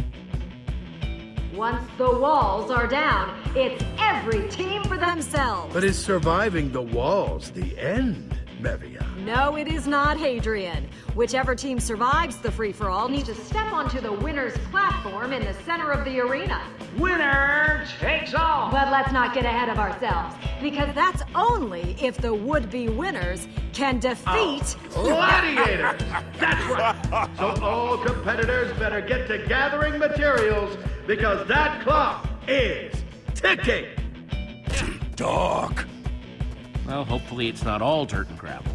Once the walls are down, it's every team for themselves. But is surviving the walls the end, Mevia? No, it is not, Hadrian. Whichever team survives the free-for-all needs to step onto the winner's platform in the center of the arena. Winner takes all. But let's not get ahead of ourselves, because that's only if the would-be winners can defeat... Oh, gladiators! That's right! So all competitors better get to gathering materials because that clock is ticking! Doc. Well, hopefully it's not all dirt and gravel.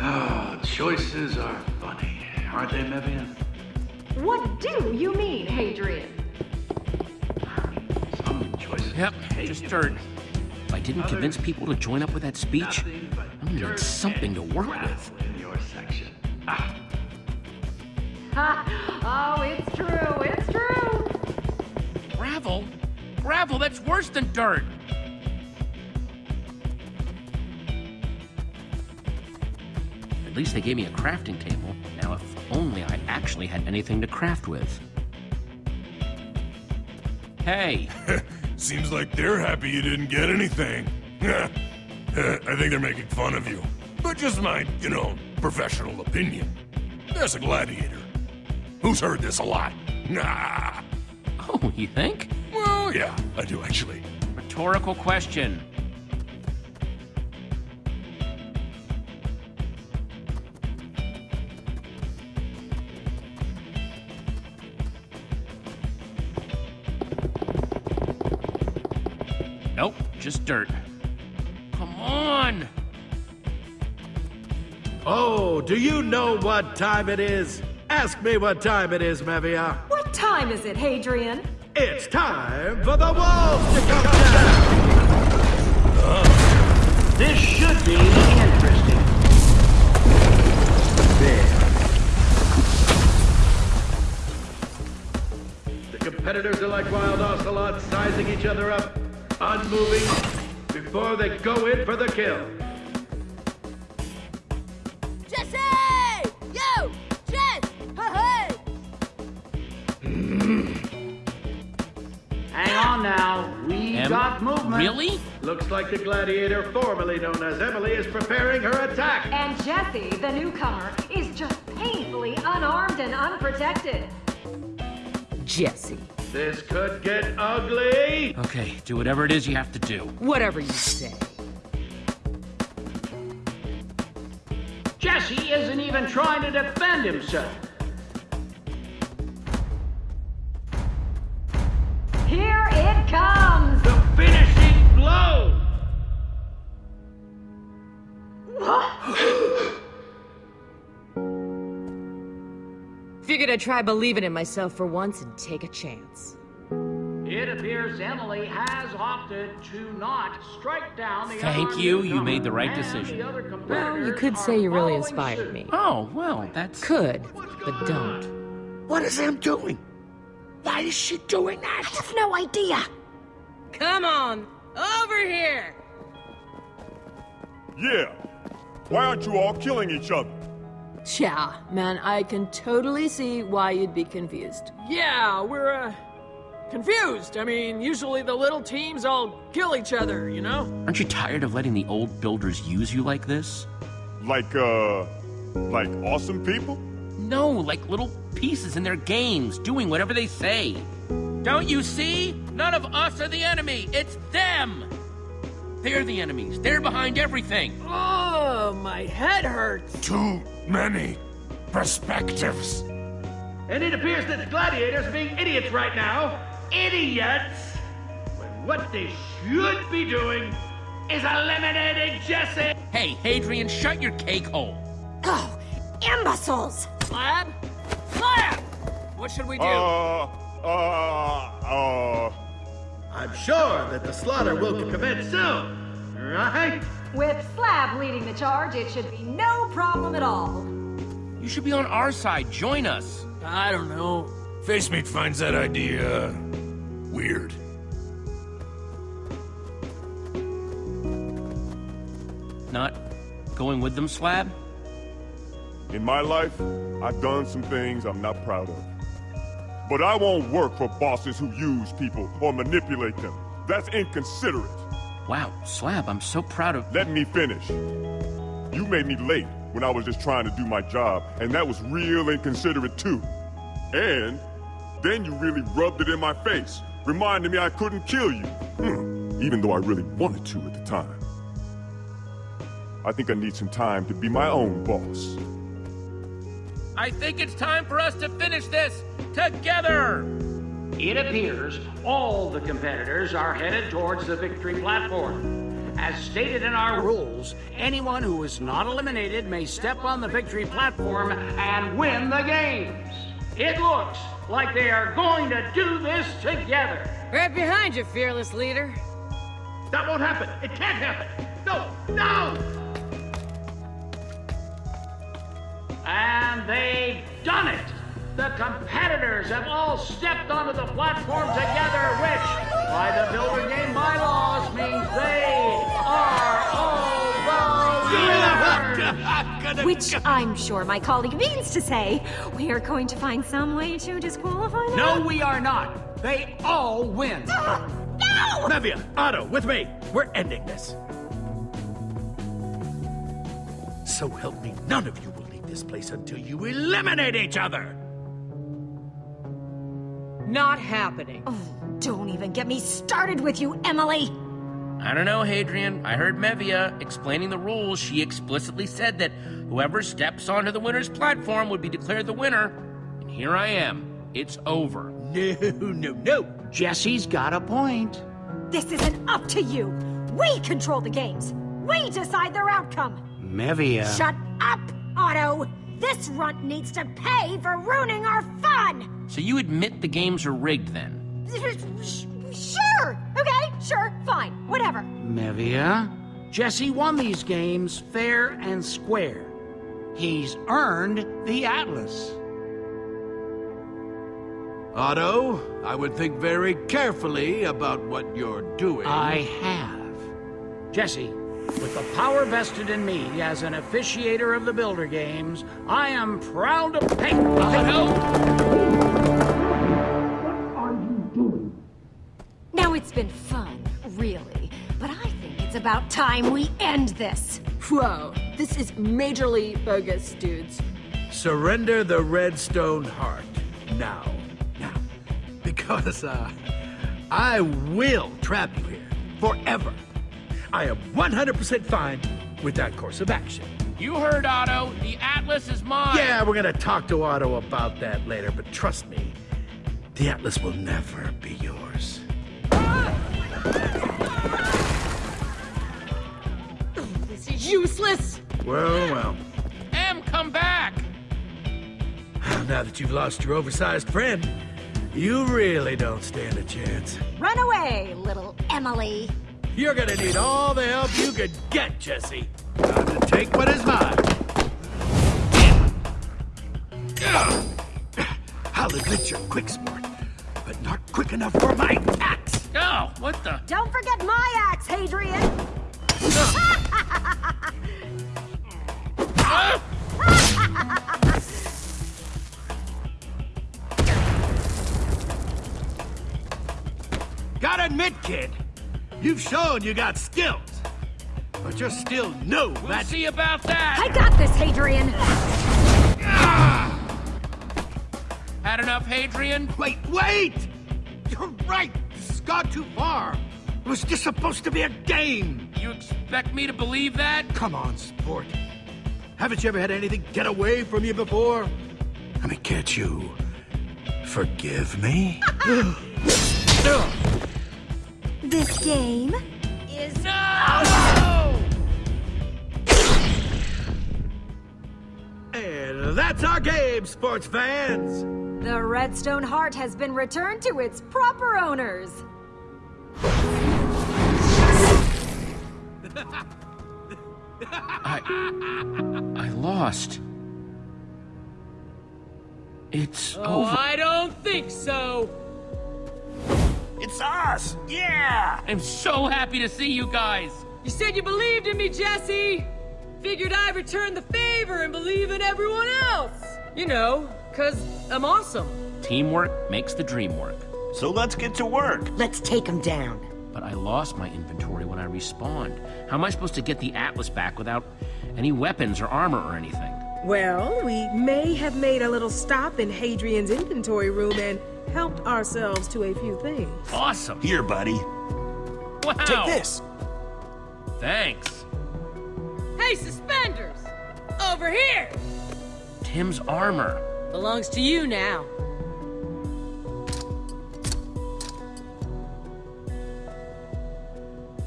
Ah, choices are funny, aren't they, Mevia? What do you mean, Hadrian? Some choices. Yep, just dirt. If I didn't convince people to join up with that speech, I'm gonna need something to work with. in your section. Ah, Ha! Oh, it's true, it's true! Gravel? Gravel, that's worse than dirt. Least they gave me a crafting table. Now, if only I actually had anything to craft with. Hey! Seems like they're happy you didn't get anything. I think they're making fun of you. But just my, you know, professional opinion. There's a gladiator. Who's heard this a lot? Nah. Oh, you think? Well, yeah, I do actually. Rhetorical question. Dirt. Come on! Oh, do you know what time it is? Ask me what time it is, Mevia. What time is it, Hadrian? It's time for the walls to come down! This should be interesting. There. The competitors are like wild ocelots, sizing each other up, unmoving, before they go in for the kill. Jesse! Yo! Jess! Hey! Hang on now. We Em- got movement. Really? Looks like the gladiator formerly known as Emily is preparing her attack. And Jesse, the newcomer, is just painfully unarmed and unprotected. Jesse, This could get ugly. Okay, do whatever it is you have to do. whatever you say. Jesse isn't even trying to defend himself. Figured I'd try believing in myself for once and take a chance. It appears Emily has opted to not strike down the Thank you, you made the right decision. the Well, you could say you really inspired suit. me. Oh, well, that's. Could, but don't. What is Em doing? Why is she doing that? I have no idea. Come on, over here! Yeah. Why aren't you all killing each other? Yeah, man, I can totally see why you'd be confused. Yeah, we're, uh, confused. I mean, usually the little teams all kill each other, you know? Aren't you tired of letting the old builders use you like this? Like, uh, like awesome people? No, like little pieces in their games, doing whatever they say. Don't you see? None of us are the enemy. It's them. They're the enemies. They're behind everything. Oh, my head hurts. Too many perspectives. And it appears that the gladiators are being idiots right now. Idiots! When what they should be doing is eliminating Jesse! Hey, Hadrian, shut your cake hole. Oh, imbeciles! Slab? Slab! What should we do? Uh, uh, uh. I'm sure that the slaughter will commence soon, right? With Slab leading the charge, it should be no problem at all. You should be on our side. Join us. I don't know. Face Meat finds that idea weird. Not going with them, Slab? In my life, I've done some things I'm not proud of. But I won't work for bosses who use people or manipulate them. That's inconsiderate. Wow, Slab, I'm so proud of... Let me finish. You made me late when I was just trying to do my job, and that was real inconsiderate too. And then you really rubbed it in my face, reminding me I couldn't kill you. Hmm. Even though I really wanted to at the time. I think I need some time to be my own boss. I think it's time for us to finish this together! It appears all the competitors are headed towards the victory platform. As stated in our rules, anyone who is not eliminated may step on the victory platform and win the games. It looks like they are going to do this together. Right behind you, fearless leader. That won't happen. It can't happen. No, no! And they've done it! The competitors have all stepped onto the platform together, which, by the Builder Game bylaws, means they are all the winners! Which I'm sure my colleague means to say. We are going to find some way to disqualify them. No, we are not. They all win. Ah, no! Mevia, Otto, with me. We're ending this. So help me, none of you will leave this place until you eliminate each other. Not happening. Oh, don't even get me started with you, Emily. I don't know, Hadrian. I heard Mevia explaining the rules. She explicitly said that whoever steps onto the winner's platform would be declared the winner. And here I am. It's over. No, no, no. Jesse's got a point. This isn't up to you. We control the games. We decide their outcome. Mevia. Shut up, Otto. This runt needs to pay for ruining our fun. So you admit the games are rigged then? Sure. Okay, sure, fine, whatever. Mevia, Jesse won these games fair and square. He's earned the Atlas. Otto, I would think very carefully about what you're doing. I have. Jesse, with the power vested in me as an officiator of the Builder Games, I am proud to... Hey, I know. What are you doing? Now it's been fun, really, but I think it's about time we end this. Whoa, this is majorly bogus, dudes. Surrender the Redstone Heart. Now. Now. Because, uh, I will trap you here. Forever. I am 100% fine with that course of action. You heard Otto. The Atlas is mine. Yeah, we're gonna talk to Otto about that later, but trust me, the Atlas will never be yours. This is useless. Well, well. Em, come back. Now that you've lost your oversized friend, you really don't stand a chance. Run away, little Emily. You're gonna need all the help you could get, Jesse. Time to take what is mine. I'll admit you're quick, sport, but not quick enough for my axe. Oh, what the? Don't forget my axe, Hadrian. Gotta admit, kid, you've shown you got skills. But you're still no We'll match. see about that. I got this, Hadrian. Ah! Had enough, Hadrian? Wait, wait! You're right. This has gone too far. It was just supposed to be a game. You expect me to believe that? Come on, sport. Haven't you ever had anything get away from you before? I mean, can't you forgive me? This game is And that's our game, sports fans. The Redstone Heart has been returned to its proper owners. I... I lost. It's Oh, over. I don't think so. It's us! Yeah! I'm so happy to see you guys. You said you believed in me, Jesse. Figured I'd return the favor and believe in everyone else. You know, cause I'm awesome. Teamwork makes the dream work. So let's get to work. Let's take him down. But I lost my inventory when I respawned. How am I supposed to get the Atlas back without any weapons or armor or anything? Well, we may have made a little stop in Hadrian's inventory room and helped ourselves to a few things. Awesome. Here, buddy. Wow. Take this. Thanks. Hey, suspenders! Over here! Tim's armor. Belongs to you now.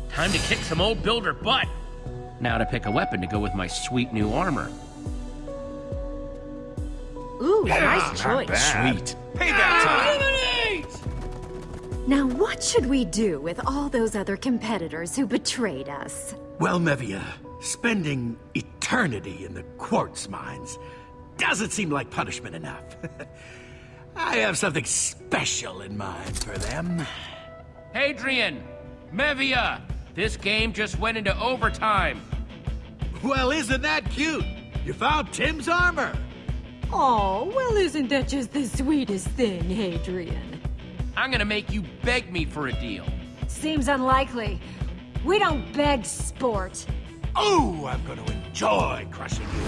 Time to kick some old builder butt. Now to pick a weapon to go with my sweet new armor. Ooh, Yeah, nice ah, choice. Sweet. Payback time. Now, what should we do with all those other competitors who betrayed us? Well, Mevia, spending eternity in the quartz mines doesn't seem like punishment enough. I have something special in mind for them. Hadrian! Mevia! This game just went into overtime. Well, isn't that cute? You found Tim's armor! Oh, well, isn't that just the sweetest thing, Hadrian? I'm gonna make you beg me for a deal. Seems unlikely. We don't beg sport. Oh, I'm gonna enjoy crushing you.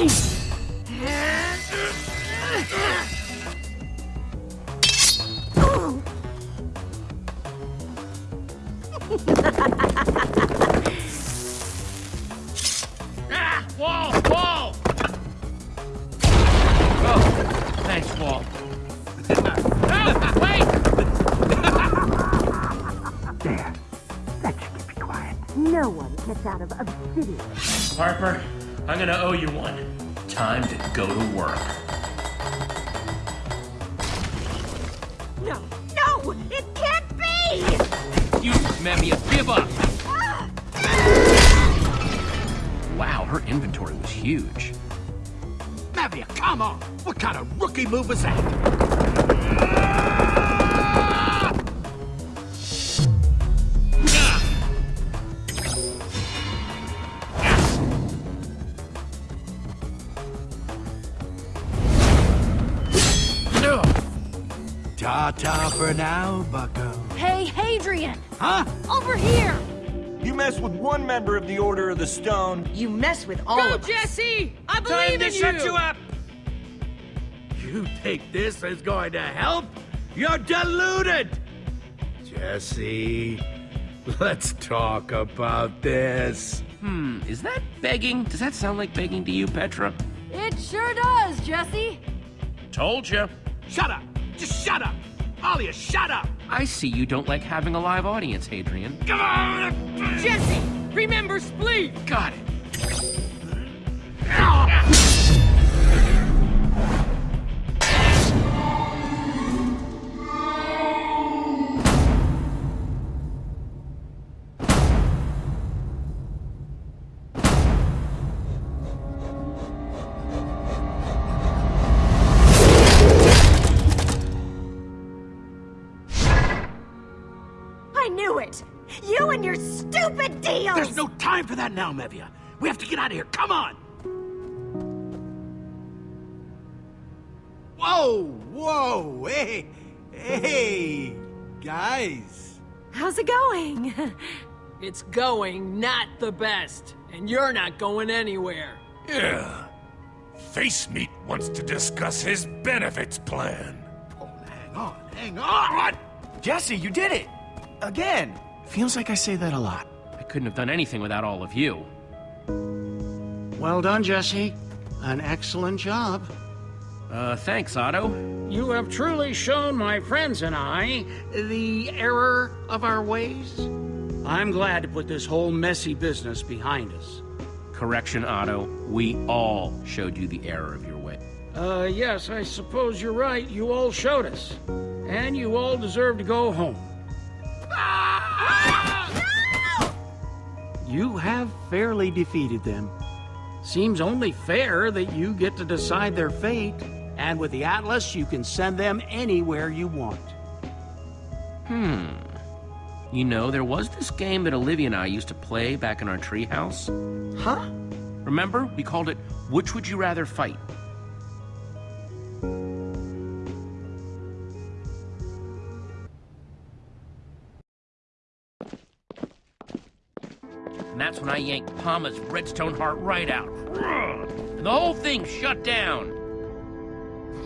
Ah! Wall! Wall! Oh, thanks, Wall. Wait! There. That should keep you quiet. No one gets out of obsidian. Harper, I'm gonna owe you one. Time to go to work. No, no, it can't be! You, Mevia, give up! Wow, her inventory was huge. Mevia, come on! What kind of rookie move was that? For now, bucko. Hey, Hadrian! Huh? Over here! You mess with one member of the Order of the Stone. You mess with all Go, of us. Jesse! I believe Time in to shut you up! You think this is going to help? You're deluded! Jesse, let's talk about this. Hmm, is that begging? Does that sound like begging to you, Petra? It sure does, Jesse. Told you. Shut up! Just shut up! All of you, shut up! I see you don't like having a live audience, Hadrian. Come on! Jesse, remember Spleef! Got it. That now, Mevia. We have to get out of here. Come on! Whoa! Whoa! Hey! Hey! Guys! How's it going? It's going not the best, and you're not going anywhere. Yeah. Face Meat wants to discuss his benefits plan. Oh, hang on, hang on! Jesse, you did it! Again! Feels like I say that a lot. I couldn't have done anything without all of you. Well done, Jesse. An excellent job. Uh, thanks, Otto. You have truly shown my friends and I the error of our ways. I'm glad to put this whole messy business behind us. Correction, Otto. We all showed you the error of your way. Uh, yes, I suppose you're right. You all showed us. And you all deserve to go home. You have fairly defeated them. Seems only fair that you get to decide their fate. And with the Atlas, you can send them anywhere you want. Hmm. You know, there was this game that Olivia and I used to play back in our treehouse. Huh? Remember? We called it Which Would You Rather Fight? That's when I yanked PAMA's redstone heart right out. And the whole thing shut down.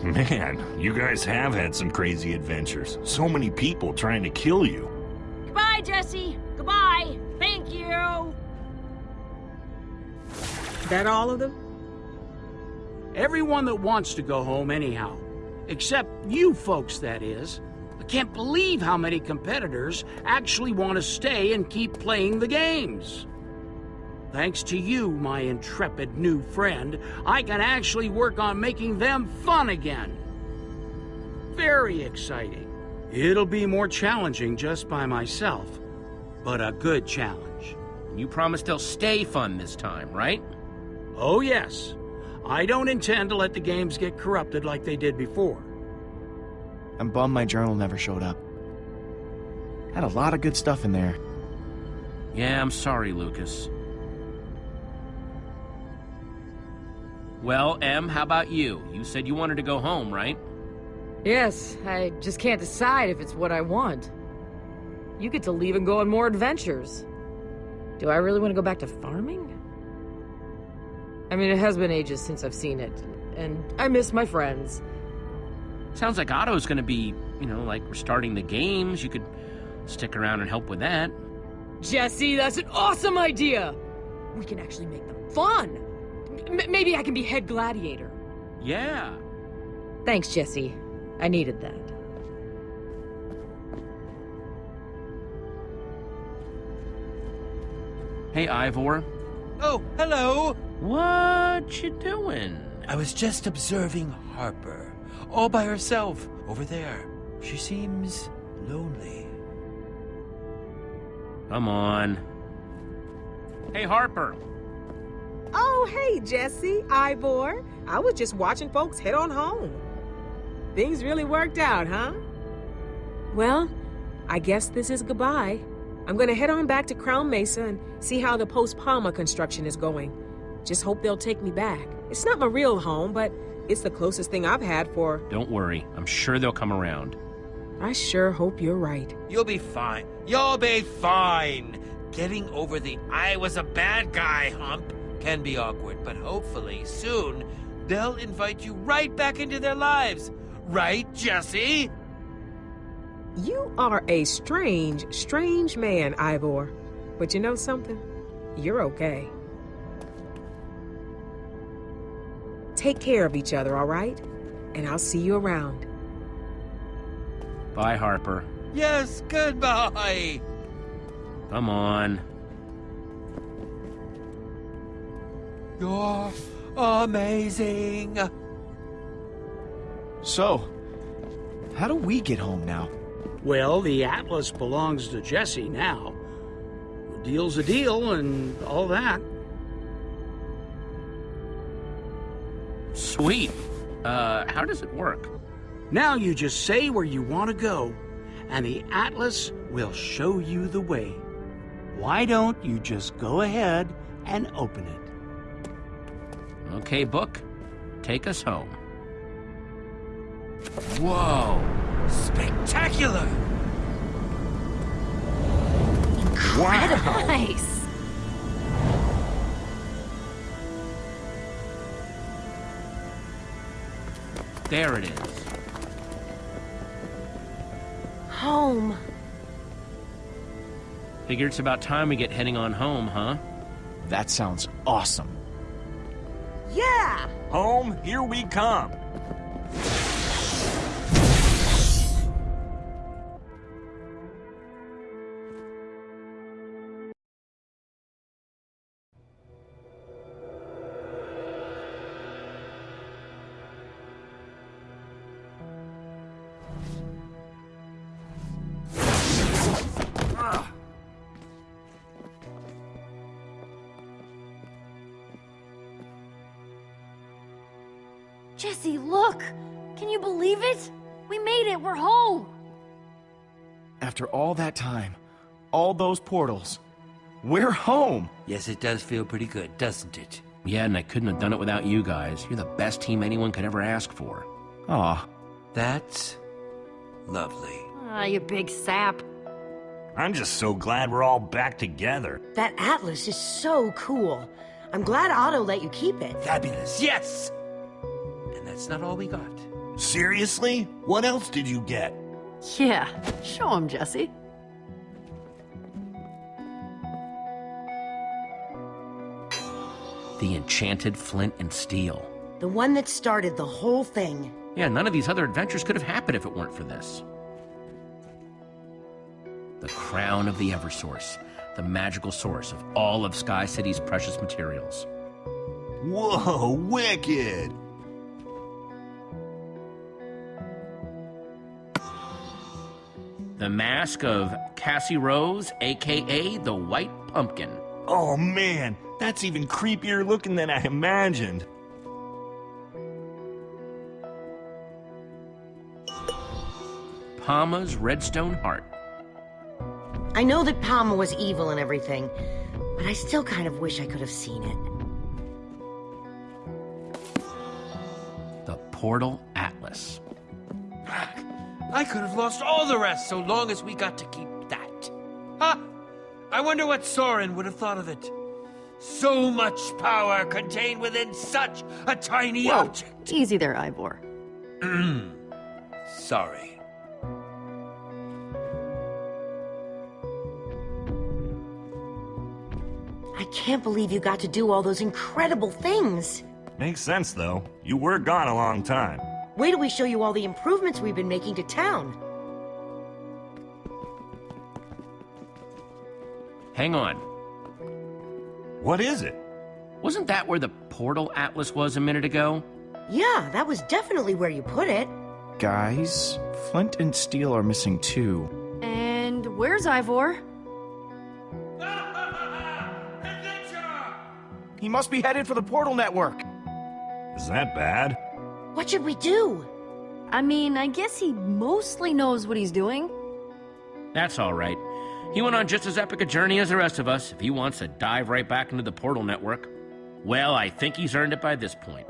Man, you guys have had some crazy adventures. So many people trying to kill you. Goodbye, Jesse. Goodbye. Thank you. That all of them? Everyone that wants to go home anyhow. Except you folks, that is. I can't believe how many competitors actually want to stay and keep playing the games. Thanks to you, my intrepid new friend, I can actually work on making them fun again. Very exciting. It'll be more challenging just by myself, but a good challenge. You promise they'll stay fun this time, right? Oh, yes. I don't intend to let the games get corrupted like they did before. I'm bummed my journal never showed up. Had a lot of good stuff in there. Yeah, I'm sorry, Lukas. Well, Em, how about you? You said you wanted to go home, right? Yes, I just can't decide if it's what I want. You get to leave and go on more adventures. Do I really want to go back to farming? I mean, it has been ages since I've seen it, and I miss my friends. Sounds like Otto's gonna be, you know, like restarting the games. You could stick around and help with that. Jesse, that's an awesome idea! We can actually make them fun! M maybe I can be head gladiator. Yeah. Thanks, Jesse. I needed that. Hey, Ivor. Oh, hello! What you doing? I was just observing Harper, all by herself, over there. She seems lonely. Come on. Hey, Harper. Oh, hey, Jesse, Ivor. I was just watching folks head on home. Things really worked out, huh? Well, I guess this is goodbye. I'm gonna head on back to Crown Mesa and see how the Post PAMA construction is going. Just hope they'll take me back. It's not my real home, but it's the closest thing I've had for... Don't worry. I'm sure they'll come around. I sure hope you're right. You'll be fine. You'll be fine. Getting over the I was a bad guy hump can be awkward, but hopefully soon they'll invite you right back into their lives. Right, Jesse? You are a strange, strange man, Ivor. But you know something? You're okay. Take care of each other, all right? And I'll see you around. Bye, Harper. Yes, goodbye. Come on. You're amazing. So, how do we get home now? Well, the Atlas belongs to Jesse now. A deal's a deal and all that. Sweet. Uh, how does it work? Now you just say where you want to go, and the Atlas will show you the way. Why don't you just go ahead and open it? Okay, book. Take us home. Whoa! Spectacular! Incredible. Nice. There it is. Home. Figure it's about time we get heading on home, huh? That sounds awesome. Yeah! Home, here we come. Jesse, look! Can you believe it? We made it! We're home! After all that time, all those portals, we're home! Yes, it does feel pretty good, doesn't it? Yeah, and I couldn't have done it without you guys. You're the best team anyone could ever ask for. Aw. That's lovely. Ah, you big sap. I'm just so glad we're all back together. That atlas is so cool. I'm glad Otto let you keep it. Fabulous, yes! And that's not all we got. Seriously? What else did you get? Yeah, show him, Jesse. The enchanted flint and steel. The one that started the whole thing. Yeah, none of these other adventures could have happened if it weren't for this. The crown of the Eversource, the magical source of all of Sky City's precious materials. Whoa, wicked! The mask of Cassie Rose, aka the White Pumpkin. Oh man, that's even creepier looking than I imagined. PAMA's Redstone Heart. I know that Palma was evil and everything, but I still kind of wish I could have seen it. The Portal Atlas. I could have lost all the rest so long as we got to keep that. Ha! I wonder what Soren would have thought of it. So much power contained within such a tiny Whoa, object. easy there, Ivor. Sorry. I can't believe you got to do all those incredible things. Makes sense, though. You were gone a long time. Wait till we show you all the improvements we've been making to town. Hang on. What is it? Wasn't that where the Portal Atlas was a minute ago? Yeah, that was definitely where you put it. Guys, Flint and Steel are missing too. And where's Ivor? He must be headed for the Portal Network. Is that bad? What should we do? I mean, I guess he mostly knows what he's doing. That's all right. He went on just as epic a journey as the rest of us. If he wants to dive right back into the Portal Network, well, I think he's earned it by this point.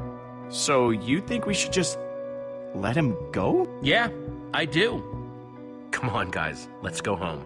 So you think we should just let him go? Yeah, I do. Come on, guys, let's go home.